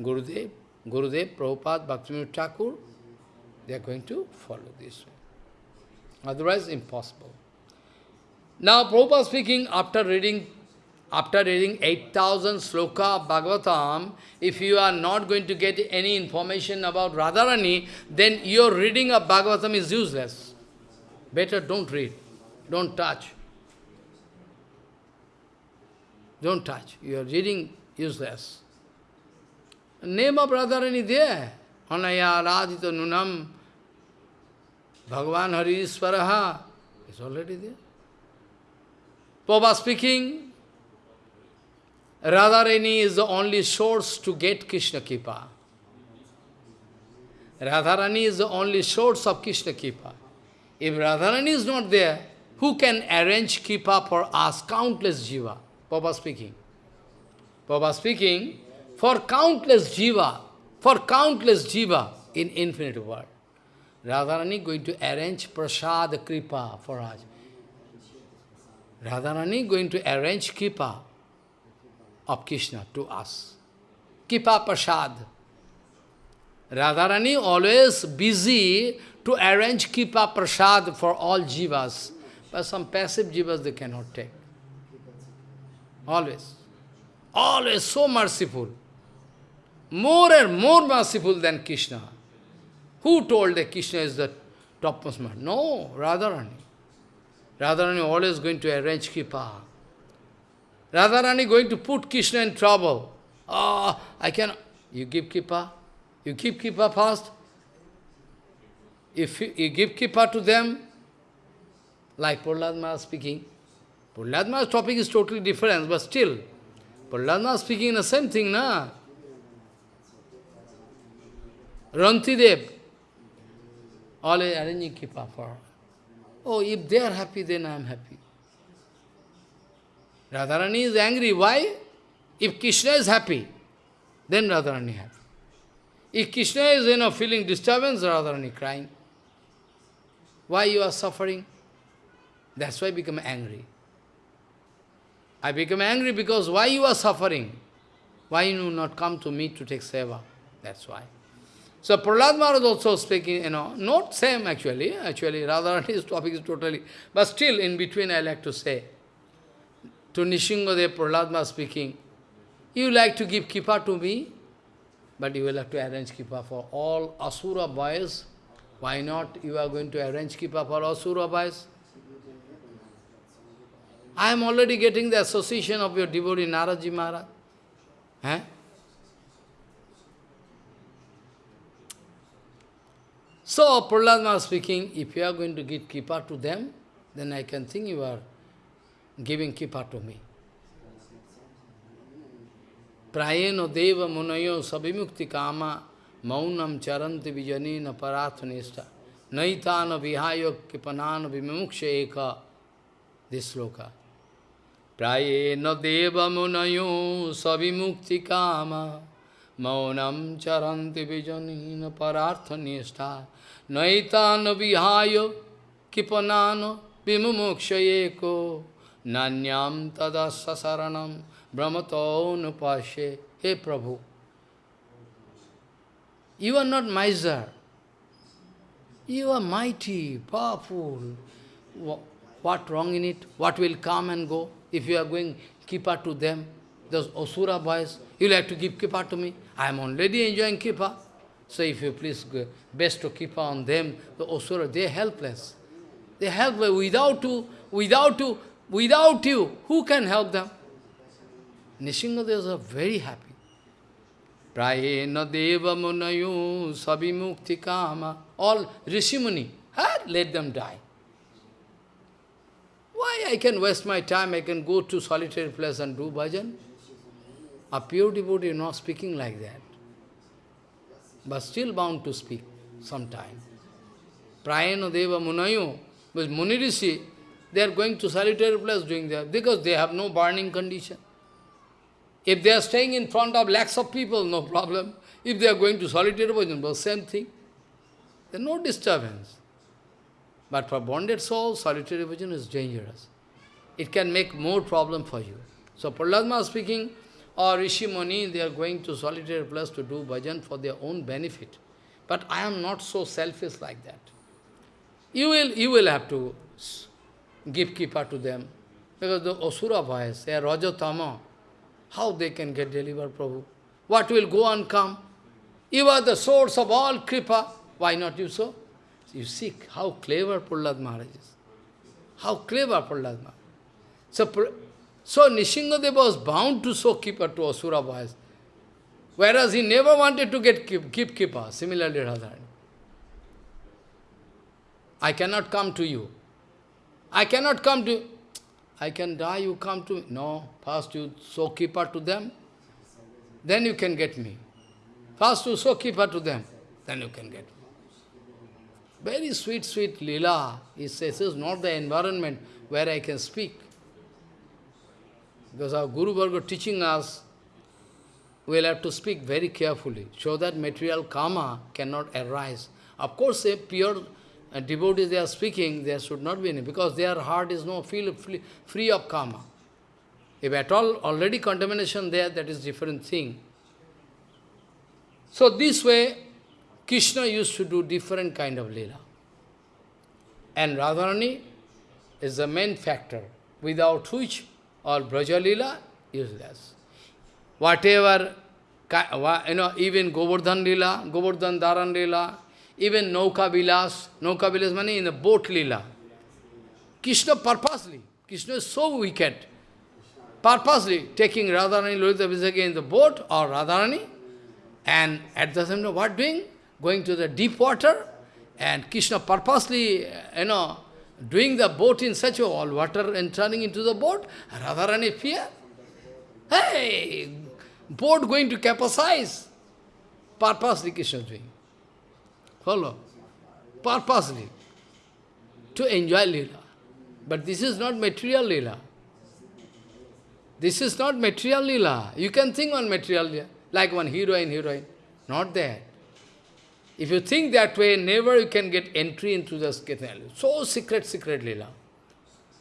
Gurudev, Gurudev, Prabhupada, Bhaktivinoda Thakur, they are going to follow this way. Otherwise, impossible. Now, Prabhupada speaking, after reading after reading 8000 sloka of Bhagavatam, if you are not going to get any information about Radharani, then your reading of Bhagavatam is useless. Better don't read. Don't touch. Don't touch. You are reading useless. Name of Radharani there. Anaya Radhita Nunam Bhagavan Hari Iswaraha is already there. Papa speaking, Radharani is the only source to get Krishna Kripa. Radharani is the only source of Krishna Kripa. If Radharani is not there, who can arrange Kripa for us, countless jiva? Papa speaking. Papa speaking, for countless jiva, for countless jiva in infinite world. Radharani going to arrange prasad kripa for us. Radharani going to arrange kripa of Krishna to us. Kipa prasad. Radharani always busy to arrange Kipa Prasad for all jivas. But some passive jivas they cannot take. Always. Always so merciful. More and more merciful than Krishna. Who told that Krishna is the topmost man? No, Radharani. Radharani always going to arrange Kripa. Radharani going to put Krishna in trouble. Oh, I can. You give Kripa, you keep Kripa fast. If you give Kripa to them, like Prahlad speaking, Prahlad topic is totally different, but still, Prahlad speaking the same thing, na? Rantidev, all arranging Kripa for Oh, if they are happy, then I am happy. Radharani is angry. Why? If Krishna is happy, then Radharani happy. If Krishna is, you know, feeling disturbance, Radharani crying. Why you are suffering? That's why I become angry. I become angry because why you are suffering? Why you not come to me to take seva? That's why. So Prahlad Maharaj also speaking, you know, not same actually, actually Radharani's topic is totally, but still in between I like to say, to Nishingadev Prahlad Maharaj speaking, you like to give kipa to me, but you will have to arrange kipa for all Asura boys. Why not you are going to arrange kipa for Asura boys? I am already getting the association of your devotee Narada Maharaj. Eh? So, Prahlad speaking, if you are going to give kipa to them, then I can think you are giving kipa to me. Prayeno deva munayo sabimukti kama maunam charanti vijanina parathanishta naitana vihayo kipanana vimuksha eka this sloka. Prayeno deva munayo sabimukti kama charanti vijanina parathanishta naitana vihayo kipanana vimuksha eko nanyam tada sasaranam Brahmato nupashe, Hey Prabhu, you are not miser. You are mighty, powerful. What wrong in it? What will come and go? If you are going kipa to them, those Asura boys, you like to give kipa to me? I am already enjoying kipa. So if you please go, best to kipa on them, the Asura, they are helpless. They are helpless. Without you, without you, without you, who can help them? Nishingadevas are very happy. Prayena deva munayu sabimukti kama. All Rishimuni, huh? let them die. Why I can waste my time, I can go to solitary place and do bhajan? A pure devotee is not speaking like that. But still bound to speak sometime. Prayena deva munayu, but Muni Rishi, they are going to solitary place doing that because they have no burning condition. If they are staying in front of lakhs of people, no problem. If they are going to solitary bhajan, same thing. There no disturbance. But for bonded soul, solitary bhajan is dangerous. It can make more problem for you. So Prahlad speaking, or Rishi Muni, they are going to solitary place to do bhajan for their own benefit. But I am not so selfish like that. You will, you will have to give kipa to them. Because the Asura boys, they are Rajatama, how they can get delivered, Prabhu? What will go and come? You are the source of all kripa. Why not you so? You see how clever Prahlad Maharaj is. How clever Prahlad Maharaj. So, so Nishingadeva was bound to show kripa to Asura boys. Whereas he never wanted to get keep, keep. Similarly, Radharani. I cannot come to you. I cannot come to I can die, you come to me. No, first you show keeper to them, then you can get me. First you show keeper to them, then you can get me. Very sweet, sweet lila. He says, this is not the environment where I can speak. Because our Guru Varga teaching us, we'll have to speak very carefully, so that material karma cannot arise. Of course, a pure devotees they are speaking, there should not be any, because their heart is no feel free, of karma. If at all already contamination there, that is different thing. So this way, Krishna used to do different kind of lila. And Radharani is the main factor, without which all Braja lila useless. Whatever, you know, even Govardhan lila, Govardhan Dharan lila, even Nauka Vilas, Nauka Vilas meaning in the boat lila. Krishna purposely, Krishna is so wicked, purposely taking Radharani Lalita Vijaya in the boat or Radharani, and at the same time, what doing? Going to the deep water, and Krishna purposely, uh, you know, doing the boat in such a all water and turning into the boat, Radharani fear. Hey, boat going to capsize. Purposely Krishna doing. Follow? Purposely. To enjoy Leela. But this is not material Leela. This is not material Leela. You can think on material Leela, like one heroine, heroine. Not that. If you think that way, never you can get entry into the Kirtan So secret, secret Leela.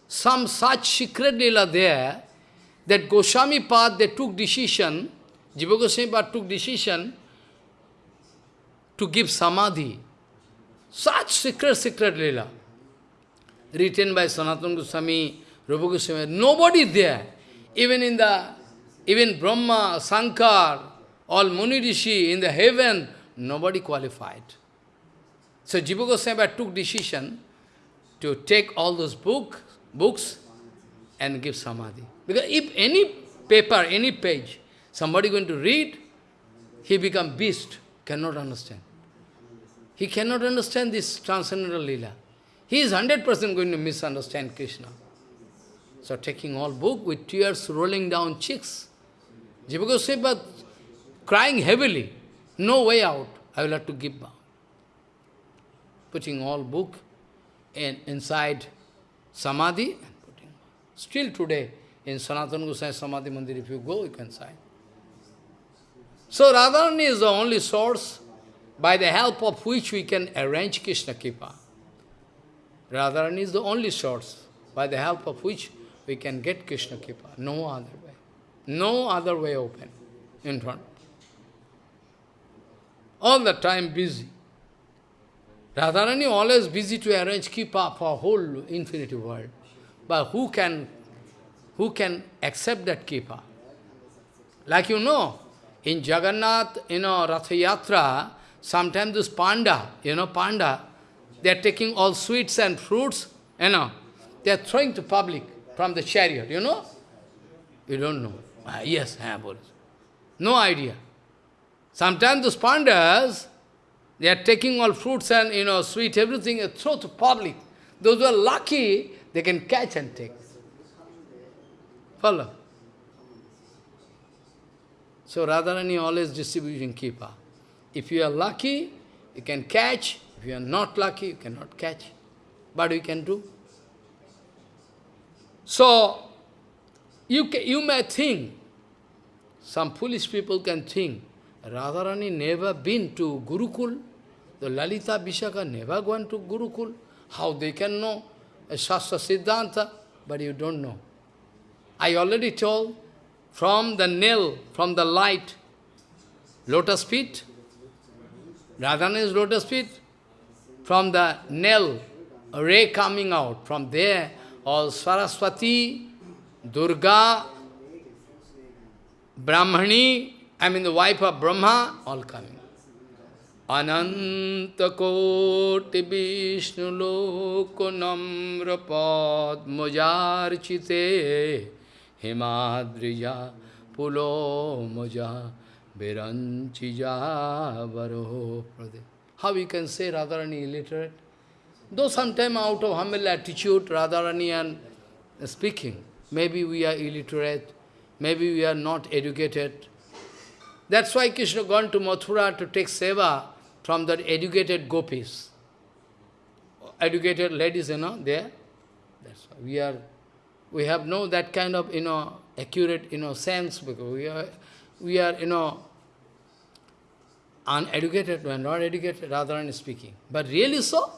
Some such secret Leela there, that Goswami Pad, they took decision, Jiva Goswami Pad took decision to give samadhi. Such secret, secret lila. Written by Sanatana Goswami, Rupa Goswami, nobody there. Even in the, even Brahma, Sankar, all Muni Rishi in the heaven, nobody qualified. So Jiva Goswami took decision to take all those book, books and give samadhi. Because if any paper, any page, somebody going to read, he become beast, cannot understand. He cannot understand this transcendental lila. He is 100% going to misunderstand Krishna. So taking all book with tears rolling down cheeks. Jiva Goswami crying heavily, no way out, I will have to give back. Putting all book in, inside Samadhi and putting. Still today, in Sanatana Goswami Samadhi Mandir, if you go, you can sign. So Radharani is the only source by the help of which we can arrange Krishna Kripa. Radharani is the only source by the help of which we can get Krishna Kripa. No other way. No other way open in front. All the time busy. Radharani always busy to arrange Kripa for whole infinity world. But who can, who can accept that Kripa? Like you know, in Jagannath, you know, Ratha Yatra, Sometimes this panda, you know, panda, they are taking all sweets and fruits, you know, they are throwing to public from the chariot, you know? You don't know. Ah, yes, I have No idea. Sometimes those pandas, they are taking all fruits and, you know, sweet, everything, and throw to public. Those who are lucky, they can catch and take. Follow? So Radharani always distributing kipa. If you are lucky, you can catch. If you are not lucky, you cannot catch. But we can do. So, you, you may think, some foolish people can think, Radharani never been to Gurukul, the Lalita Vishaka never gone to Gurukul. How they can know a Shastra Siddhanta? But you don't know. I already told, from the nail, from the light, lotus feet, Radharani's lotus feet, from the nail, a ray coming out. From there, all Saraswati, Durga, Brahmani, I mean the wife of Brahma, all coming. Ananta koti vishnu loko namra padmajarchite himadrija pulo moja Viranchija Varoho Prade. How you can say Radharani illiterate? Though sometime out of humble attitude, Radharani and speaking, maybe we are illiterate, maybe we are not educated. That's why Krishna gone to Mathura to take seva from that educated gopis. Educated ladies, you know, there. That's why we are, we have no that kind of, you know, accurate, you know, sense because we are, we are, you know, uneducated, we are not educated, Radharani speaking. But really so?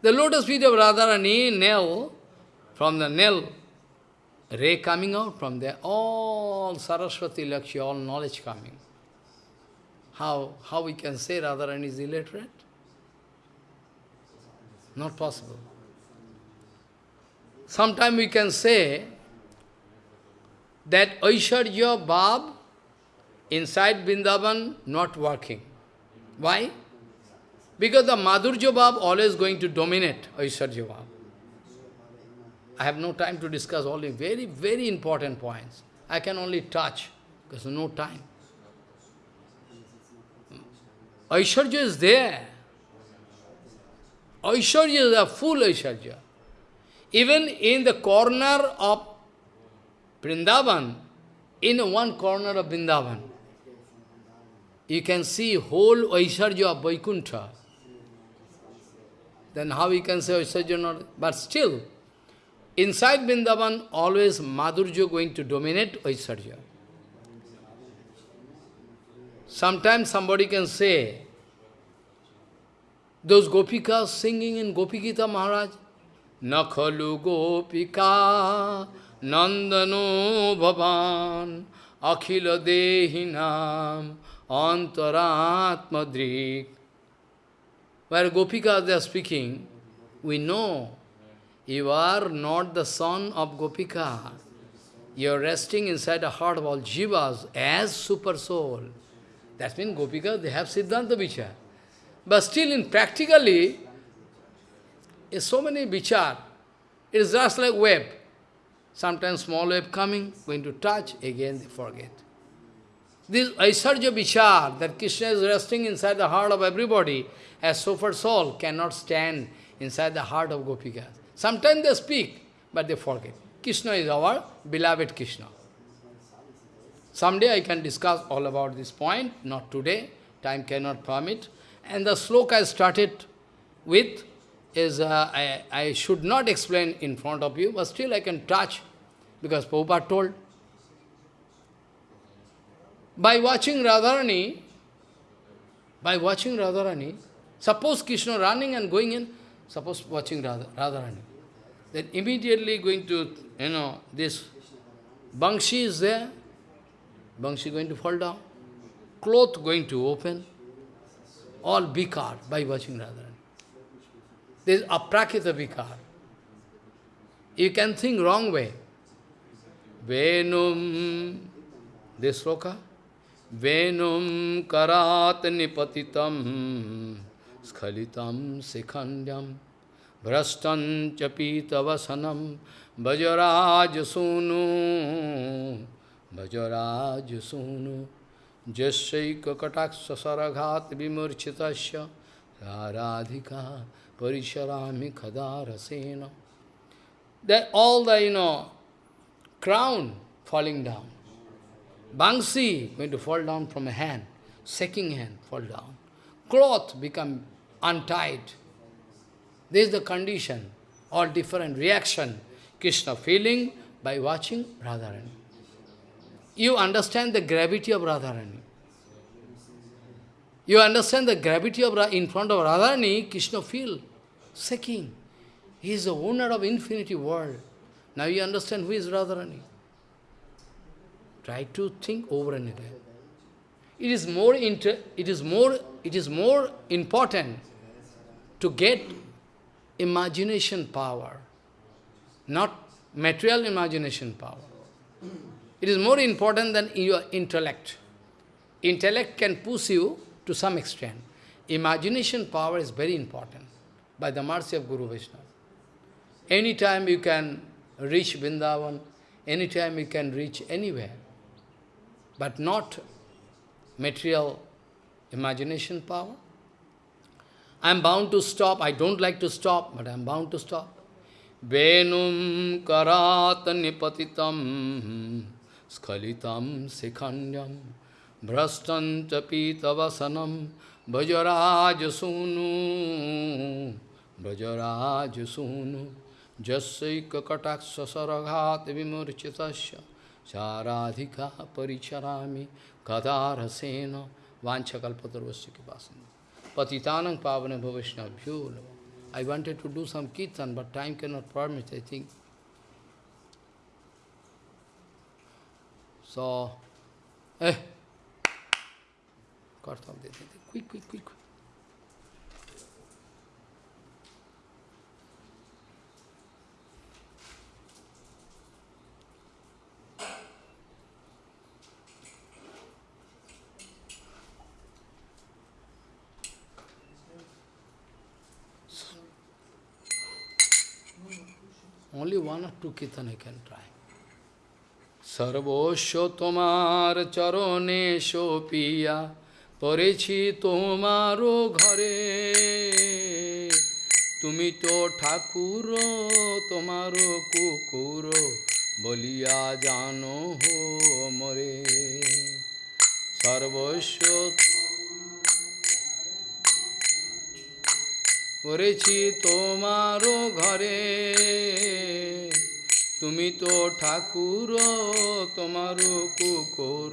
The lotus feet of Radharani, nail, from the nail, ray coming out from there, all Saraswati Lakshya, all knowledge coming. How, how we can say Radharani is illiterate? Not possible. Sometimes we can say that Aishwarya Bab inside Vrindavan not working. Why? Because the Madhurya Bab always going to dominate Aishwarya Bab. I have no time to discuss all the very, very important points. I can only touch, because no time. Aishwarya is there. Aishwarya is a full Aishwarya. Even in the corner of Vrindavan, in one corner of Vrindavan, you can see whole Aishwarya of Vaikuntha. Then how you can say Aishwarya not? But still, inside Vrindavan, always Madhurya going to dominate Aishwarya. Sometimes somebody can say, those gopikas singing in Gopi Gita Maharaj, Nakhalu gopika nandano bhavan akhila dehinam antaratmadrik. Where gopikas they are speaking, we know you are not the son of Gopika. You are resting inside the heart of all jivas as super soul. That means Gopika, they have Siddhanta Vichar. But still in practically, is so many vichar. It is just like wave. Sometimes small wave coming, going to touch, again they forget. This Aishwarya vichar, that Krishna is resting inside the heart of everybody, as super soul cannot stand inside the heart of Gopikas. Sometimes they speak, but they forget. Krishna is our beloved Krishna. Someday I can discuss all about this point, not today, time cannot permit. And the sloka I started with is, uh, I, I should not explain in front of you, but still I can touch, because Prabhupada told. By watching Radharani, by watching Radharani, suppose Krishna running and going in, suppose watching Radha, Radharani, then immediately going to, you know, this Bangshi is there, Bangshi going to fall down, cloth going to open, all bikar by watching Radharani. There is aprakrita bikar. You can think wrong way. Venum, this sloka, Venum karat nipatitam skalitam sikhandyam Brastan chapitavasanam Vajaraj sunu Vajaraj sunu Jasyaika kataksa saraghat vimurchitasya Radhika parisharami khadarasena That all the, you know, crown falling down. Bangsi going to fall down from a hand, shaking hand, fall down. Cloth become untied. This is the condition, all different reaction. Krishna feeling by watching Radharani. You understand the gravity of Radharani. You understand the gravity of. In front of Radharani, Krishna feel shaking. He is the owner of infinity world. Now you understand who is Radharani. Try to think over and again. It is more inter it is more it is more important to get imagination power, not material imagination power. It is more important than your intellect. Intellect can push you to some extent. Imagination power is very important by the mercy of Guru Vishnu. Anytime you can reach Vrindavan, anytime you can reach anywhere, but not material imagination power. I am bound to stop. I don't like to stop, but I am bound to stop. Venum karat nipatitam skalitam sikhanyam brastan tapitavasanam bhajaraj sunu bhajaraj sunu jasaika kataksa saraghat vimurchitasya charadhika paricharami kadarasena vanchakalpatarvasya kipasana patitanam pavane bhavishna I wanted to do some kirtan, but time cannot permit, I think. So, eh, Kartam, quick, quick, quick. Only one or two kirtan I can try. সর্বস্ব তোমার চরণে সোপিয়া পড়েছি তোমারও ঘরে। তুমি তো ঠাকুর তোমারও কুকুর বলিয়া জানো হো মরে। সর্বস্ব করেছি তোমারও ঘরে। তুমি তো ঠাকুর তোমার কুকুর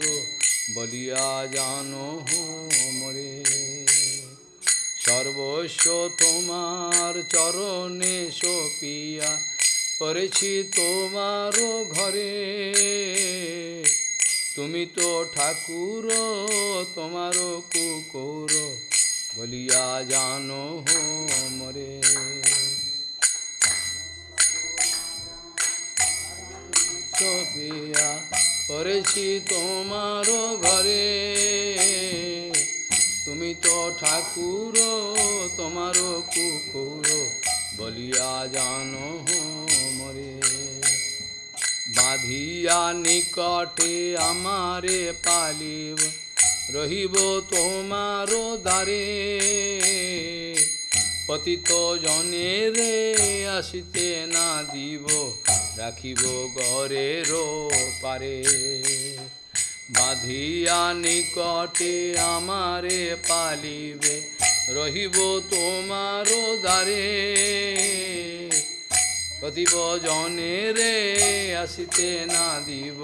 বলিয়া জানো মরে সর্বস্ব তোমার চরণে সপিয়া করেছি তোমার ঘরে। তুমি তো ঠাকুর, তোমার কুকুর বলিয়া জানো মরে সপিয়া করেছি তোমার ঘরে। তুমি তো ঠাকুর তোমার কুকুর বলিয়া জানো মরে। বাঁধিয়া নিকটে আমারে পালিব, রহিব তোমার দ্বারে। পতিত জনে রে আসিতে না দিব রাখিব গরের পারে বাঁধিয়া নিকটে আমারে পালিবে, রহিব তোমার দ্বারে। কতিব জনে রে, আসিতে না দিব,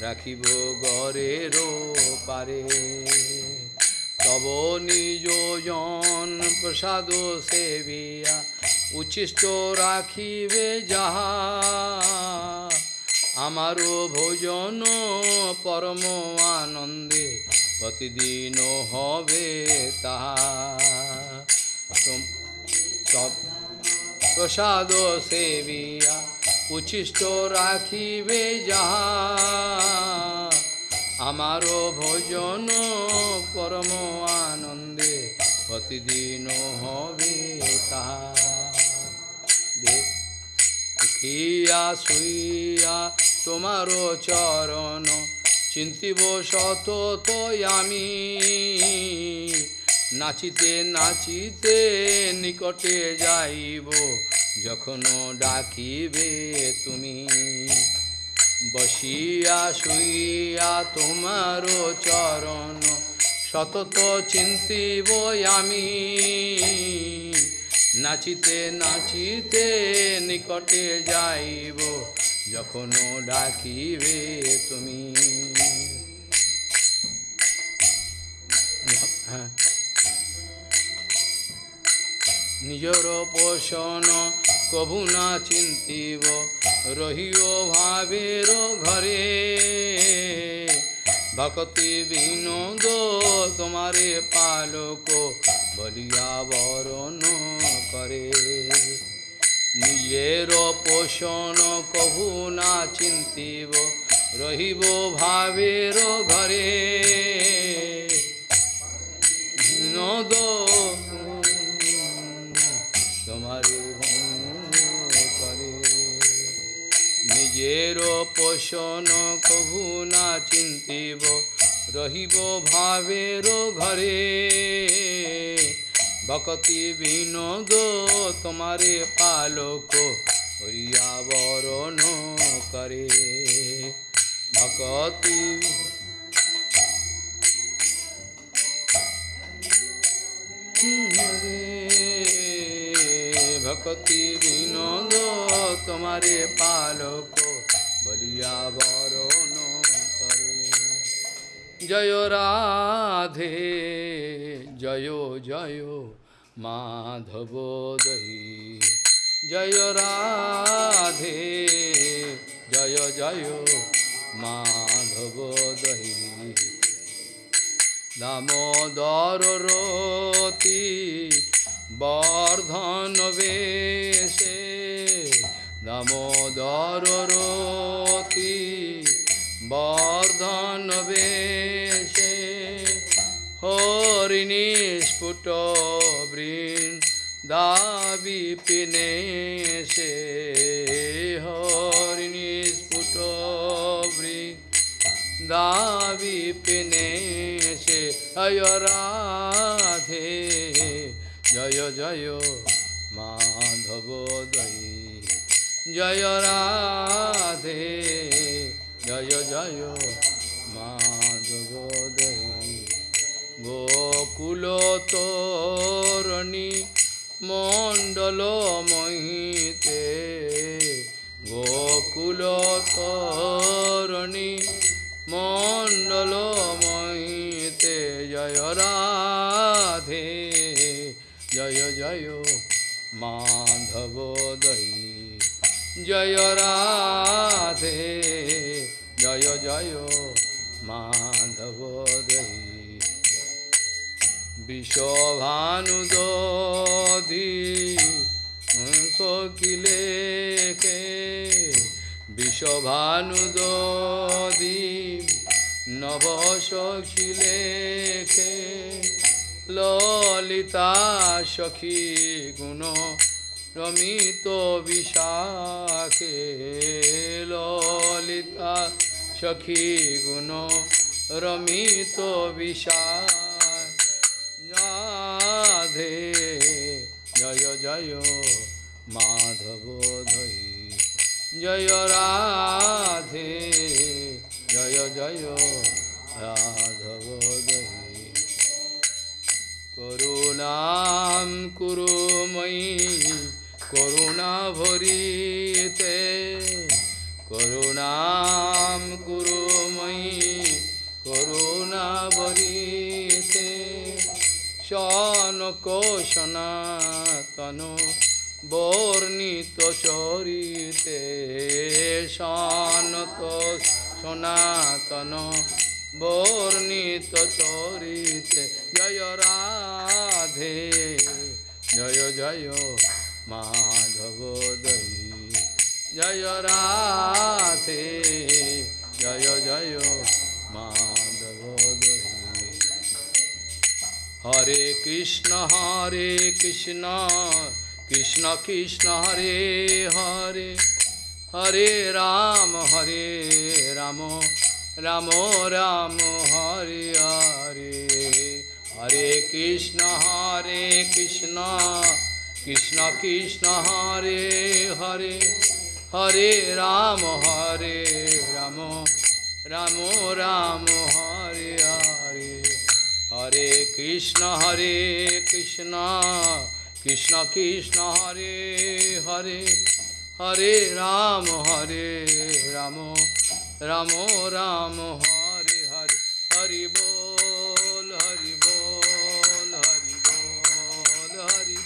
রাখিব গরের পারে তব নিজ জন প্রসাদ সেবিয়া উচ্ছিষ্ট রাখিবে যাহা। আমারও ভোজন পরম আনন্দে প্রতিদিন হবে তাহা। প্রসাদ সেবিয়া উচ্ছিষ্ট রাখিবে যাহা। আমারও ভোজন পরম আনন্দে প্রতিদিন হবে তাহা। দেখিয়া শুইয়া তোমারও চরণ চিন্তিব তো আমি। নাচিতে নাচিতে নিকটে যাইব যখন ডাকিবে তুমি। বসিয়া শুইয়া তোমারও চরণ, সতত চিন্তিব আমি। নাচিতে নাচিতে নিকটে যাইব যখন ডাকিবে তুমি। হ্যাঁ। নিজর পোষণ কভু না চিন্তিব, রহিও ভাবের ঘরে। ভকতি বিনোদ তোমারে পালক বলিয়া বরণ করে। নিজের পোষণ কভু না চিন্তিব, রহিব ভাবের ঘরে। তোমারে করে নিজের পোষণ কভু না চিন্তিব রহিব ভাবের ঘরে। ভকতি বিনোদ তোমারে পালক হরিয়া বরণ করে। ভকতি ভকতি বিনোদ তোমারে পালক বলিয়া বরণ জয় রাধে জয় জয় মাধব দহি জয় রাধে জয় জয় মাধব দহি দামোদর রতি বর্ধন বেশে দামোদর রতি বর্ধন বেশে হরিণী স্ফুট বৃন্দাবি পিনে সে বৃন্দ দাবি পিনে সে জয় রাধে, জয় জয় মাধব দই। জয় রাধে, জয় জয় গোকুল তোরণী মণ্ডল মহিতে গোকুল মণ্ডল মহিতে জয় রাধে, জয় জয় মাধব দই জয় রাধে, জয় জয় মাধব দই বিষভানুদি সকিলে কে? বিষভানুদি নব সখিলে কে? ললিতা সখী গুণ রমিত বিশাখে। ললিতা সখী গুণ রমিত বিশাখ। রাধে। জয় জয় মাধব ধৈ। জয় রাধে। জয় জয় রাধব দৈ করুণাম কুরু ময়ি করুণা ভরিতে। করুণাম কুরু করুণা ভরিতে শনক সনাতন বর্ণিত চরিতে। সনত সনাতন বর্ণিত চরিতে। জয় রাধে, জয় জয় মাধব দই। জয় রাধে, জয় জয় Madhav Hare Krishna, Hare Krishna, Krishna Krishna, Hare Hare, Hare Rama, Hare Rama, Rama Rama, Hare Hare, Hare Krishna, Hare Krishna, Krishna Krishna, Hare Hare, Hare Rama, Hare Rama, Rama Rama, Hare Hare. হরে কৃষ্ণ হরে কৃষ্ণ কৃষ্ণ কৃষ্ণ, হরে হরে হরে রাম হরে রাম রাম রাম, হরে হরে, হরি বল হরি বল হরি বল, হরি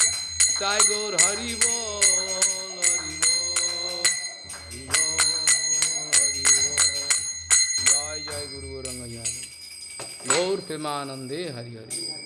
তাই গৌর, হরি বল। Gaur Pimanande Hari Hari.